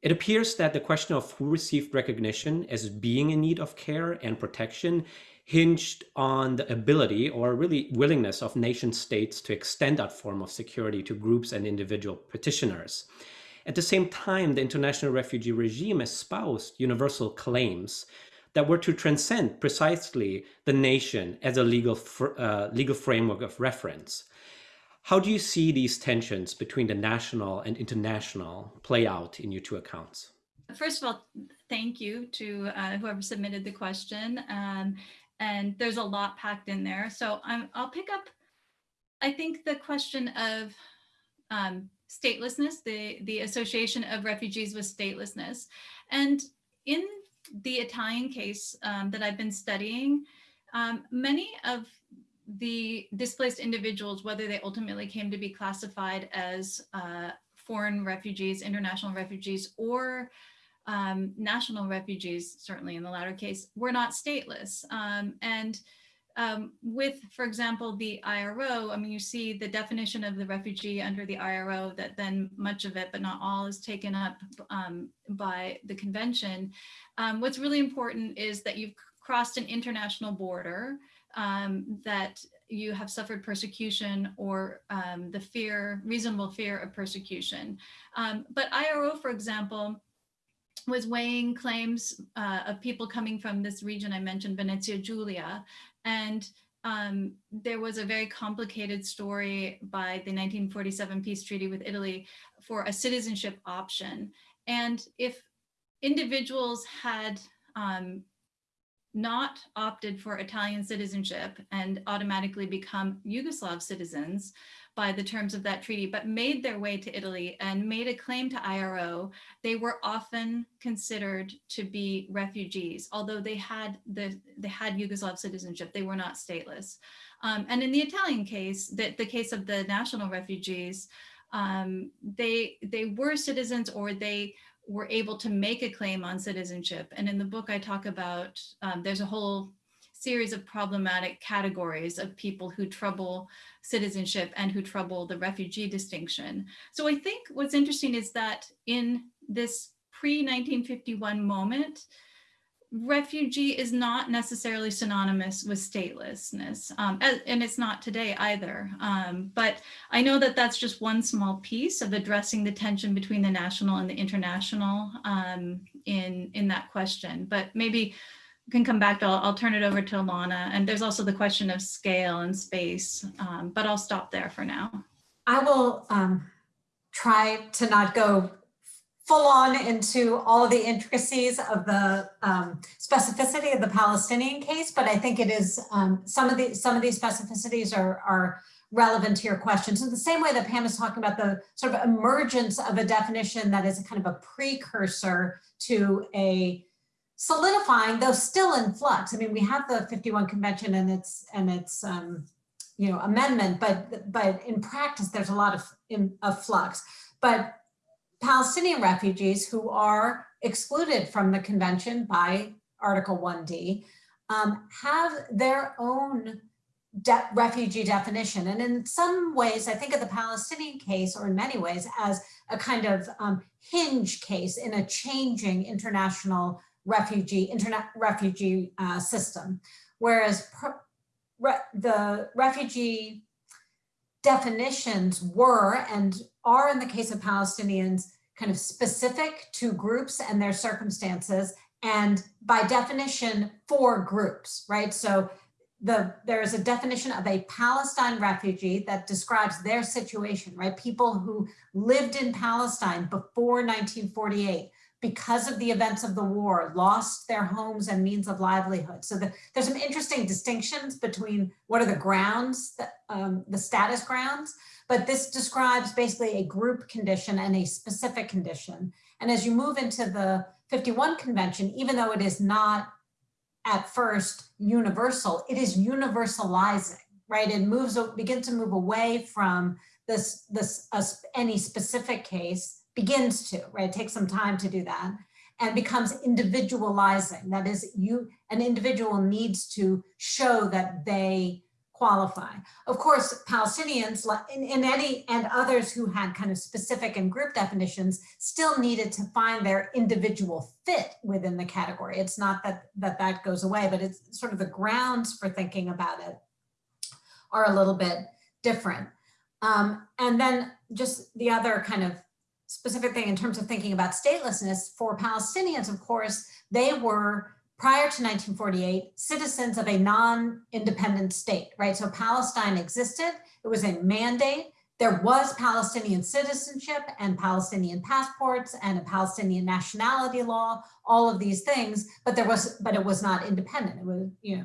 It appears that the question of who received recognition as being in need of care and protection hinged on the ability or really willingness of nation states to extend that form of security to groups and individual petitioners. At the same time, the international refugee regime espoused universal claims that were to transcend precisely the nation as a legal, uh, legal framework of reference. How do you see these tensions between the national and international play out in your two accounts? First of all, thank you to uh, whoever submitted the question. Um, and there's a lot packed in there. So I'm, I'll pick up, I think the question of um, statelessness, the, the association of refugees with statelessness. And in the Italian case um, that I've been studying, um, many of the displaced individuals, whether they ultimately came to be classified as uh, foreign refugees, international refugees, or um, national refugees, certainly in the latter case, were not stateless. Um, and um, with, for example, the IRO, I mean, you see the definition of the refugee under the IRO that then much of it, but not all, is taken up um, by the convention. Um, what's really important is that you've crossed an international border, um, that you have suffered persecution or um, the fear, reasonable fear of persecution. Um, but IRO, for example, was weighing claims uh, of people coming from this region I mentioned, Venezia Giulia, and um, there was a very complicated story by the 1947 peace treaty with Italy for a citizenship option. And if individuals had um, not opted for Italian citizenship and automatically become Yugoslav citizens by the terms of that treaty, but made their way to Italy and made a claim to IRO, they were often considered to be refugees, although they had the they had Yugoslav citizenship, they were not stateless. Um, and in the Italian case, the, the case of the national refugees, um, they they were citizens or they were able to make a claim on citizenship. And in the book, I talk about um, there's a whole series of problematic categories of people who trouble citizenship and who trouble the refugee distinction. So I think what's interesting is that in this pre-1951 moment, refugee is not necessarily synonymous with statelessness um, and it's not today either um, but i know that that's just one small piece of addressing the tension between the national and the international um, in in that question but maybe can come back to, I'll, I'll, turn it over to Ilana. And there's also the question of scale and space, um, but I'll stop there for now. I will um, try to not go full on into all of the intricacies of the um, specificity of the Palestinian case, but I think it is um, some of the some of these specificities are, are relevant to your questions. In the same way that Pam is talking about the sort of emergence of a definition that is a kind of a precursor to a solidifying, though still in flux. I mean, we have the 51 convention and its and its um, you know amendment, but but in practice, there's a lot of, in, of flux. But Palestinian refugees who are excluded from the convention by Article 1D um, have their own de refugee definition. And in some ways, I think of the Palestinian case, or in many ways, as a kind of um, hinge case in a changing international refugee internet refugee uh, system, whereas re the refugee definitions were and are in the case of Palestinians kind of specific to groups and their circumstances and by definition for groups, right? So the there is a definition of a Palestine refugee that describes their situation, right? People who lived in Palestine before 1948 because of the events of the war, lost their homes and means of livelihood. So the, there's some interesting distinctions between what are the grounds, that, um, the status grounds, but this describes basically a group condition and a specific condition. And as you move into the 51 convention, even though it is not at first universal, it is universalizing, right? It moves, begins to move away from this, this uh, any specific case begins to, right? It takes some time to do that and becomes individualizing. That is, you an individual needs to show that they qualify. Of course, Palestinians in, any and others who had kind of specific and group definitions still needed to find their individual fit within the category. It's not that that, that goes away, but it's sort of the grounds for thinking about it are a little bit different. Um, and then just the other kind of specific thing in terms of thinking about statelessness for Palestinians, of course, they were prior to 1948 citizens of a non-independent state, right? So Palestine existed, it was a mandate. There was Palestinian citizenship and Palestinian passports and a Palestinian nationality law, all of these things, but there was, but it was not independent. It was, you know,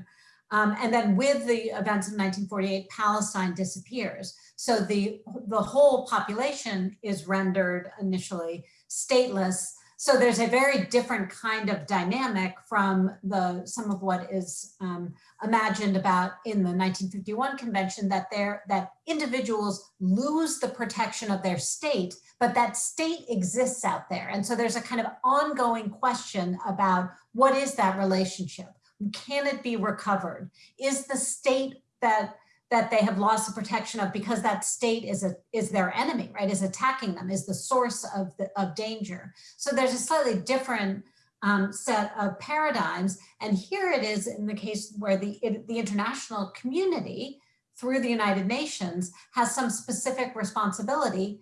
um, and then with the events of 1948, Palestine disappears. So the, the whole population is rendered initially stateless. So there's a very different kind of dynamic from the some of what is um, imagined about in the 1951 convention that there that individuals lose the protection of their state, but that state exists out there. And so there's a kind of ongoing question about what is that relationship? Can it be recovered? Is the state that that they have lost the protection of because that state is a is their enemy, right? Is attacking them, is the source of the of danger. So there's a slightly different um, set of paradigms. And here it is in the case where the, it, the international community through the United Nations has some specific responsibility.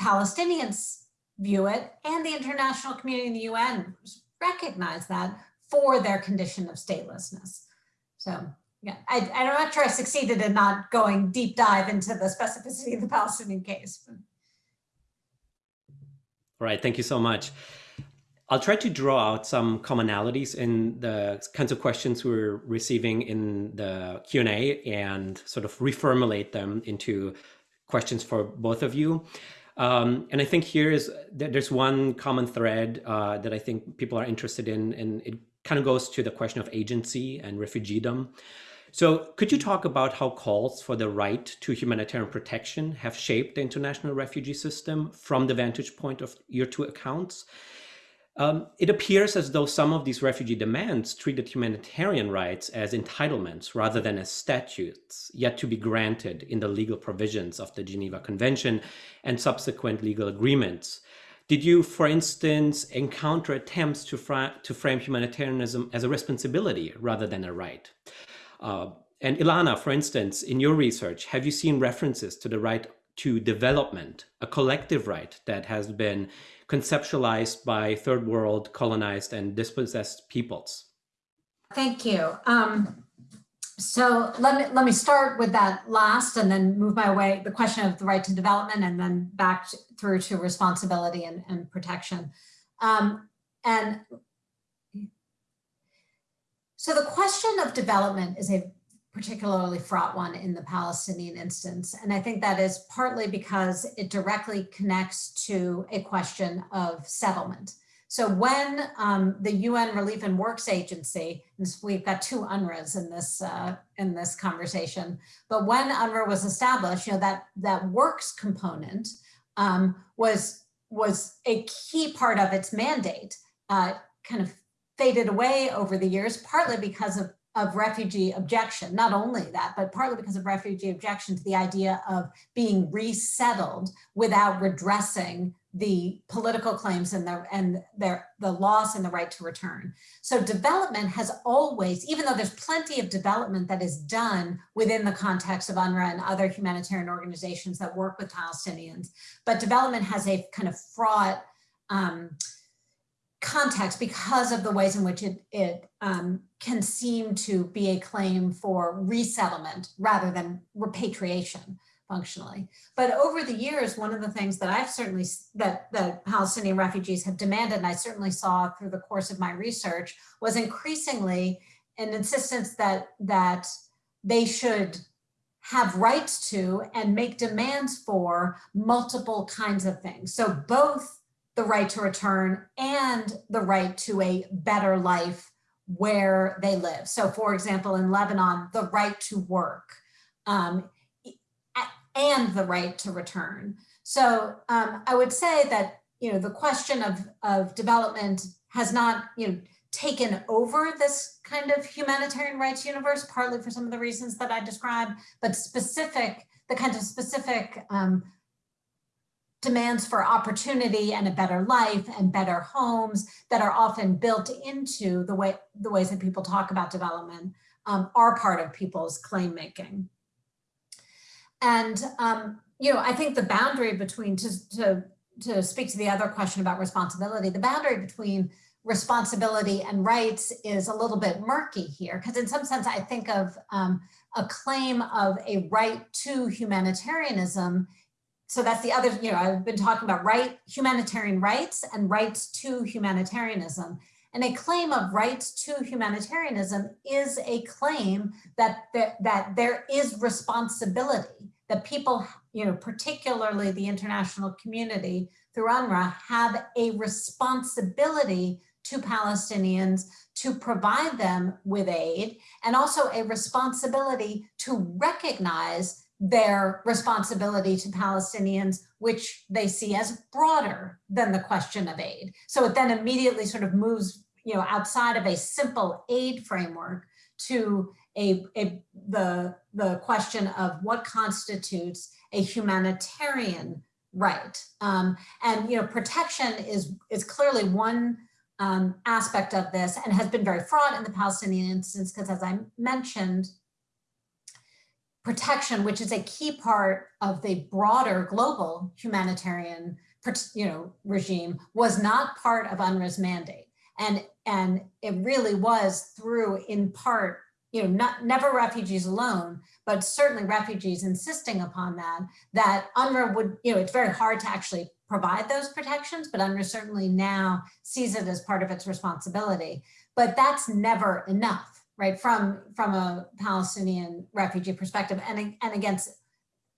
Palestinians view it and the international community in the UN recognize that for their condition of statelessness. So yeah, I, I'm not sure I succeeded in not going deep dive into the specificity of the Palestinian case. All right, thank you so much. I'll try to draw out some commonalities in the kinds of questions we're receiving in the Q&A and sort of reformulate them into questions for both of you. Um, and I think here is there's one common thread uh, that I think people are interested in, and it kind of goes to the question of agency and refugeedom. So could you talk about how calls for the right to humanitarian protection have shaped the international refugee system from the vantage point of your two accounts? Um, it appears as though some of these refugee demands treated humanitarian rights as entitlements rather than as statutes yet to be granted in the legal provisions of the Geneva Convention and subsequent legal agreements. Did you, for instance, encounter attempts to, fra to frame humanitarianism as a responsibility rather than a right? Uh, and Ilana, for instance, in your research, have you seen references to the right to development, a collective right that has been conceptualized by third world colonized and dispossessed peoples? Thank you. Um, so let me let me start with that last and then move my way the question of the right to development and then back to, through to responsibility and, and protection. Um, and so the question of development is a particularly fraught one in the Palestinian instance. And I think that is partly because it directly connects to a question of settlement. So when um, the UN Relief and Works Agency, we've got two UNRWAs in this uh, in this conversation, but when UNRWA was established, you know that that works component um, was was a key part of its mandate. Uh, kind of faded away over the years, partly because of of refugee objection, not only that, but partly because of refugee objection to the idea of being resettled without redressing the political claims and the and their the loss and the right to return. So development has always, even though there's plenty of development that is done within the context of UNRWA and other humanitarian organizations that work with Palestinians, but development has a kind of fraught um, context because of the ways in which it, it um, can seem to be a claim for resettlement rather than repatriation functionally. But over the years, one of the things that I've certainly, that the Palestinian refugees have demanded, and I certainly saw through the course of my research, was increasingly an insistence that, that they should have rights to and make demands for multiple kinds of things. So both the right to return and the right to a better life where they live. So for example, in Lebanon, the right to work um, and the right to return. So um, I would say that, you know, the question of, of development has not, you know, taken over this kind of humanitarian rights universe, partly for some of the reasons that I described, but specific, the kind of specific um, demands for opportunity and a better life and better homes that are often built into the way the ways that people talk about development um, are part of people's claim making. And um, you know, I think the boundary between to, to to speak to the other question about responsibility, the boundary between responsibility and rights is a little bit murky here because in some sense I think of um, a claim of a right to humanitarianism so that's the other, you know, I've been talking about right humanitarian rights and rights to humanitarianism. And a claim of rights to humanitarianism is a claim that, that, that there is responsibility, that people, you know, particularly the international community through UNRWA have a responsibility to Palestinians to provide them with aid and also a responsibility to recognize their responsibility to Palestinians, which they see as broader than the question of aid. So it then immediately sort of moves you know, outside of a simple aid framework to a, a the, the question of what constitutes a humanitarian right. Um, and you know, protection is, is clearly one um, aspect of this and has been very fraught in the Palestinian instance because as I mentioned, protection, which is a key part of the broader global humanitarian you know, regime, was not part of UNRWA's mandate. And, and it really was through, in part, you know, not never refugees alone, but certainly refugees insisting upon that, that UNRWA would, you know, it's very hard to actually provide those protections, but UNRWA certainly now sees it as part of its responsibility. But that's never enough, right? From, from a Palestinian refugee perspective and, and against,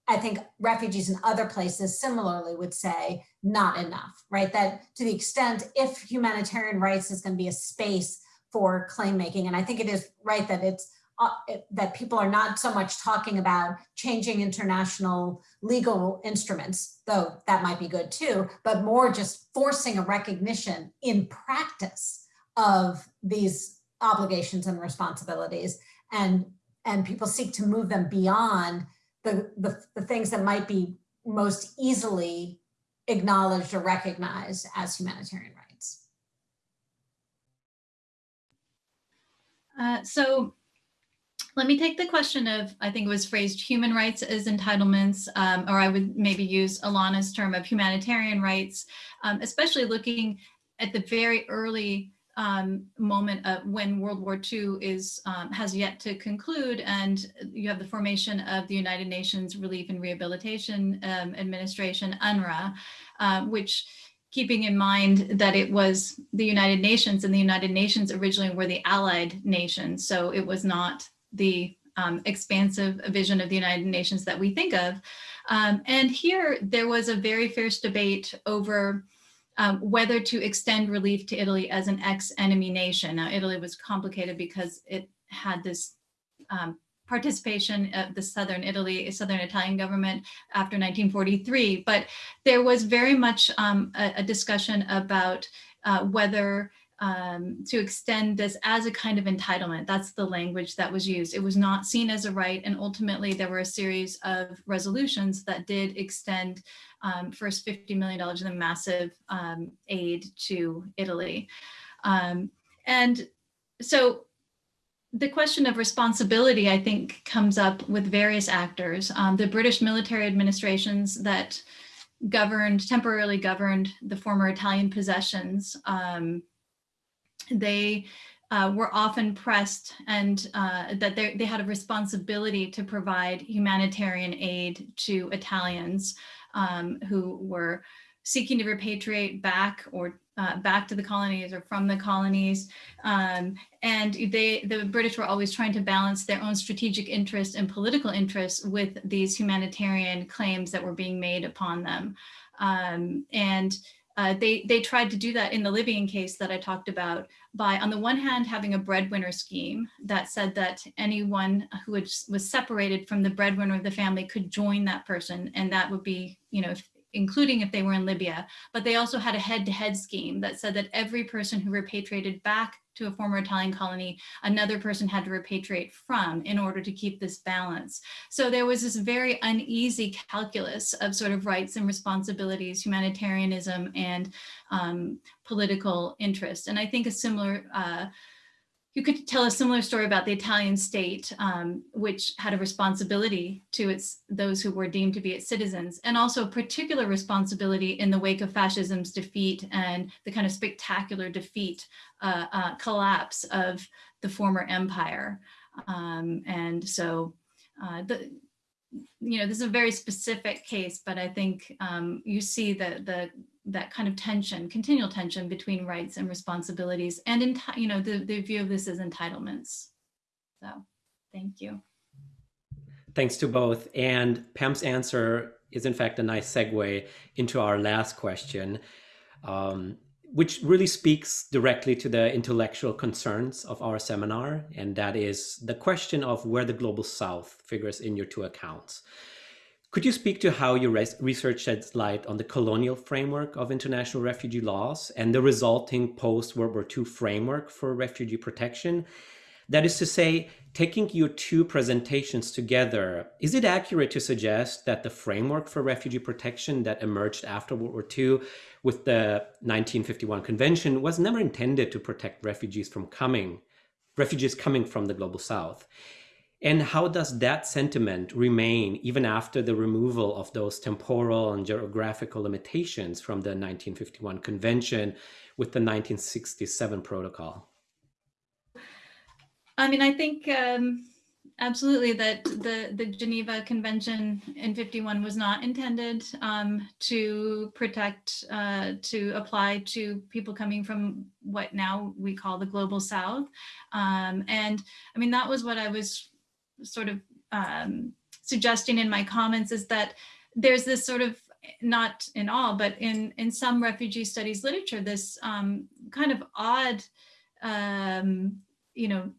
I think refugees in other places similarly would say not enough, right? That to the extent if humanitarian rights is going to be a space for claim making, and I think it is right that it's uh, that people are not so much talking about changing international legal instruments, though that might be good too, but more just forcing a recognition in practice of these obligations and responsibilities. And, and people seek to move them beyond the, the, the things that might be most easily acknowledged or recognized as humanitarian rights. Uh, so let me take the question of, I think it was phrased human rights as entitlements, um, or I would maybe use Ilana's term of humanitarian rights, um, especially looking at the very early um, moment of when World War II is um, has yet to conclude, and you have the formation of the United Nations Relief and Rehabilitation um, Administration, UNRRA, uh, which keeping in mind that it was the United Nations and the United Nations originally were the allied nations. So it was not the um, expansive vision of the United Nations that we think of. Um, and here there was a very fierce debate over um, whether to extend relief to Italy as an ex-enemy nation. Now, Italy was complicated because it had this um, participation of the Southern Italy, Southern Italian government after 1943, but there was very much um, a, a, discussion about uh, whether um, to extend this as a kind of entitlement. That's the language that was used. It was not seen as a right. And ultimately there were a series of resolutions that did extend um, first $50 million in the massive um, aid to Italy. Um, and so the question of responsibility, I think, comes up with various actors. Um, the British military administrations that governed, temporarily governed the former Italian possessions um, they uh, were often pressed and uh, that they had a responsibility to provide humanitarian aid to Italians um, who were seeking to repatriate back or uh, back to the colonies or from the colonies. Um, and they, the British were always trying to balance their own strategic interests and political interests with these humanitarian claims that were being made upon them. Um, and uh, they, they tried to do that in the Libyan case that I talked about by, on the one hand, having a breadwinner scheme that said that anyone who was separated from the breadwinner of the family could join that person. And that would be, you know, including if they were in Libya, but they also had a head-to-head -head scheme that said that every person who repatriated back to a former Italian colony, another person had to repatriate from in order to keep this balance. So there was this very uneasy calculus of sort of rights and responsibilities, humanitarianism and um, political interest. And I think a similar uh, you could tell a similar story about the Italian state, um, which had a responsibility to its those who were deemed to be its citizens, and also a particular responsibility in the wake of fascism's defeat and the kind of spectacular defeat, uh, uh, collapse of the former empire. Um, and so uh, the, you know, this is a very specific case, but I think um, you see the, the that kind of tension, continual tension between rights and responsibilities, and in you know the, the view of this as entitlements. So, thank you. Thanks to both. And Pam's answer is in fact a nice segue into our last question, um, which really speaks directly to the intellectual concerns of our seminar. And that is the question of where the Global South figures in your two accounts. Could you speak to how your research sheds light on the colonial framework of international refugee laws and the resulting post-World War II framework for refugee protection? That is to say, taking your two presentations together, is it accurate to suggest that the framework for refugee protection that emerged after World War II with the 1951 convention was never intended to protect refugees from coming, refugees coming from the global south? And how does that sentiment remain even after the removal of those temporal and geographical limitations from the 1951 convention with the 1967 protocol? I mean, I think um, absolutely that the, the Geneva Convention in 51 was not intended um, to protect, uh, to apply to people coming from what now we call the global south. Um, and I mean, that was what I was sort of um, suggesting in my comments is that there's this sort of not in all, but in, in some refugee studies literature, this um, kind of odd, um, you know,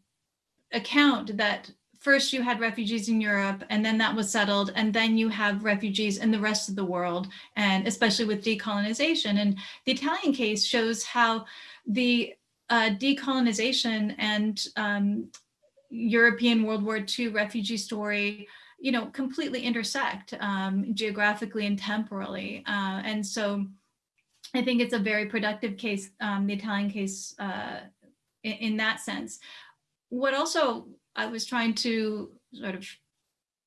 account that first you had refugees in Europe and then that was settled and then you have refugees in the rest of the world and especially with decolonization. And the Italian case shows how the uh, decolonization and um, European World War II refugee story you know, completely intersect um, geographically and temporally. Uh, and so I think it's a very productive case, um, the Italian case uh, in, in, that sense. What also I was trying to sort of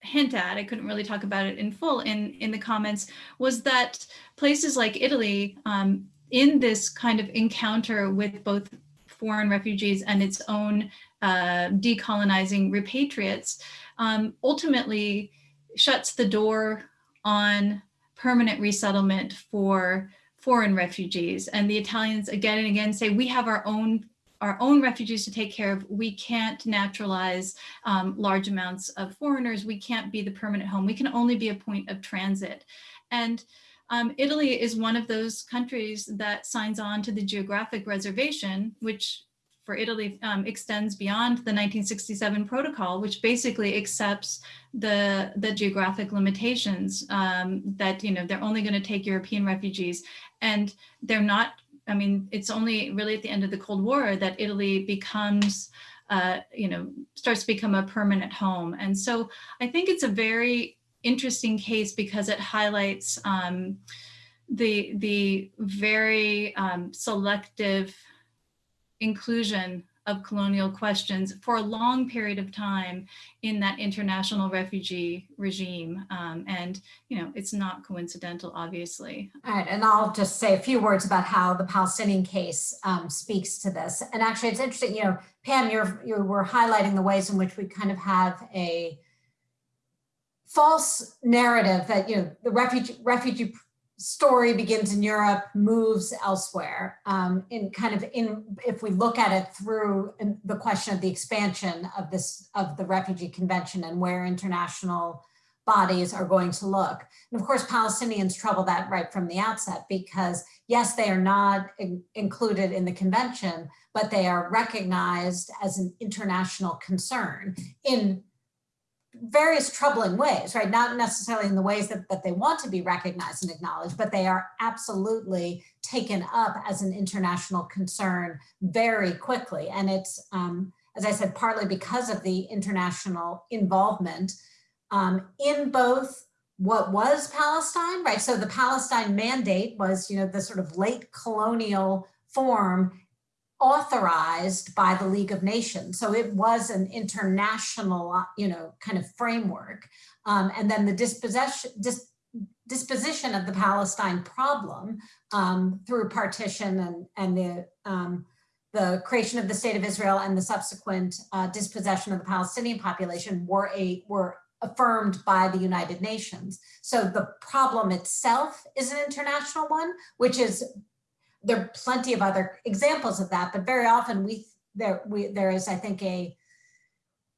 hint at, I couldn't really talk about it in full in, in the comments, was that places like Italy um, in this kind of encounter with both foreign refugees and its own uh, decolonizing repatriates um, ultimately shuts the door on permanent resettlement for foreign refugees. And the Italians again and again say, we have our own our own refugees to take care of. We can't naturalize um, large amounts of foreigners. We can't be the permanent home. We can only be a point of transit. And um, Italy is one of those countries that signs on to the geographic reservation, which for Italy um, extends beyond the 1967 protocol, which basically accepts the, the geographic limitations um, that, you know, they're only going to take European refugees and they're not, I mean, it's only really at the end of the Cold War that Italy becomes, uh, you know, starts to become a permanent home. And so I think it's a very interesting case because it highlights um, the, the very um, selective inclusion of colonial questions for a long period of time in that international refugee regime. Um, and, you know, it's not coincidental, obviously. Right, and I'll just say a few words about how the Palestinian case um, speaks to this. And actually, it's interesting, you know, Pam, you're, you were highlighting the ways in which we kind of have a false narrative that, you know, the refugee, refugee story begins in Europe, moves elsewhere. Um, in kind of in, if we look at it through the question of the expansion of this, of the Refugee Convention and where international bodies are going to look. And of course, Palestinians trouble that right from the outset because yes, they are not in, included in the convention, but they are recognized as an international concern in various troubling ways, right? Not necessarily in the ways that, that they want to be recognized and acknowledged, but they are absolutely taken up as an international concern very quickly. And it's, um, as I said, partly because of the international involvement um, in both what was Palestine, right? So the Palestine Mandate was, you know, the sort of late colonial form authorized by the League of Nations. So it was an international, uh, you know, kind of framework. Um, and then the dispossession, dis, disposition of the Palestine problem um, through partition and, and the, um, the creation of the state of Israel and the subsequent uh, dispossession of the Palestinian population were a were affirmed by the United Nations. So the problem itself is an international one, which is there are plenty of other examples of that, but very often we there we there is, I think, a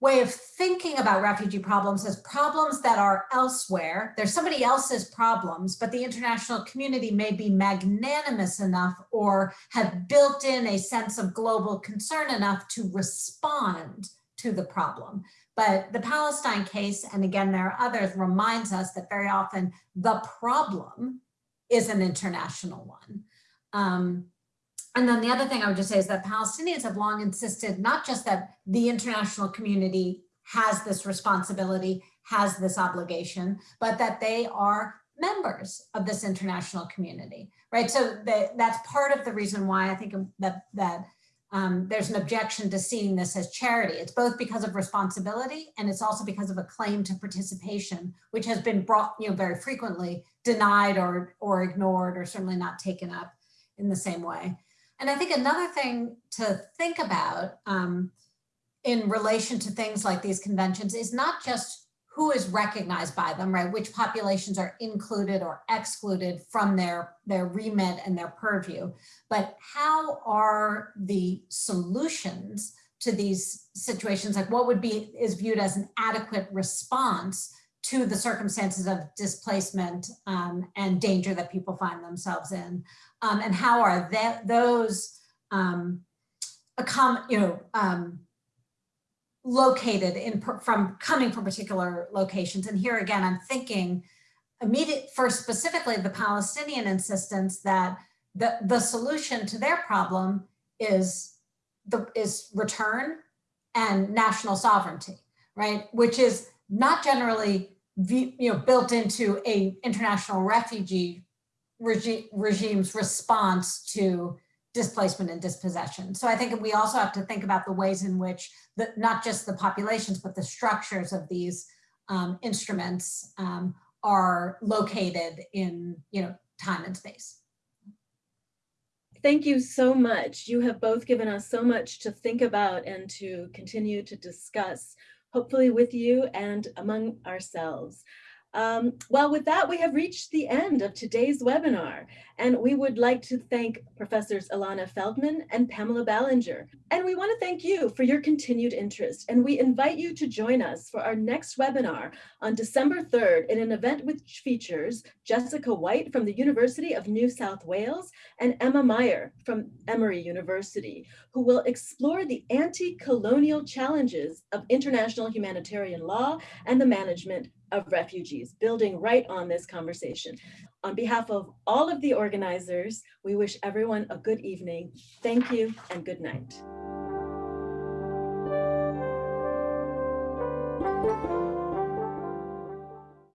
way of thinking about refugee problems as problems that are elsewhere. There's somebody else's problems, but the international community may be magnanimous enough or have built in a sense of global concern enough to respond to the problem. But the Palestine case, and again, there are others, reminds us that very often the problem is an international one. Um, and then the other thing I would just say is that Palestinians have long insisted not just that the international community has this responsibility, has this obligation, but that they are members of this international community, right? So that, that's part of the reason why I think that, that um, there's an objection to seeing this as charity. It's both because of responsibility and it's also because of a claim to participation, which has been brought, you know, very frequently denied or, or ignored or certainly not taken up in the same way. And I think another thing to think about um, in relation to things like these conventions is not just who is recognized by them, right? Which populations are included or excluded from their, their remit and their purview, but how are the solutions to these situations, like what would be, is viewed as an adequate response to the circumstances of displacement um, and danger that people find themselves in? Um, and how are that, those, um, you know, um, located in from coming from particular locations. And here again, I'm thinking immediate for specifically the Palestinian insistence that the, the solution to their problem is the is return and national sovereignty, right? Which is not generally you know built into a international refugee regi regime's response to displacement and dispossession. So I think we also have to think about the ways in which the, not just the populations, but the structures of these um, instruments um, are located in you know time and space. Thank you so much. You have both given us so much to think about and to continue to discuss, hopefully with you and among ourselves. Um, well, with that, we have reached the end of today's webinar, and we would like to thank Professors Ilana Feldman and Pamela Ballinger. And we want to thank you for your continued interest, and we invite you to join us for our next webinar on December 3rd in an event which features Jessica White from the University of New South Wales and Emma Meyer from Emory University, who will explore the anti-colonial challenges of international humanitarian law and the management of refugees, building right on this conversation. On behalf of all of the organizers, we wish everyone a good evening. Thank you and good night.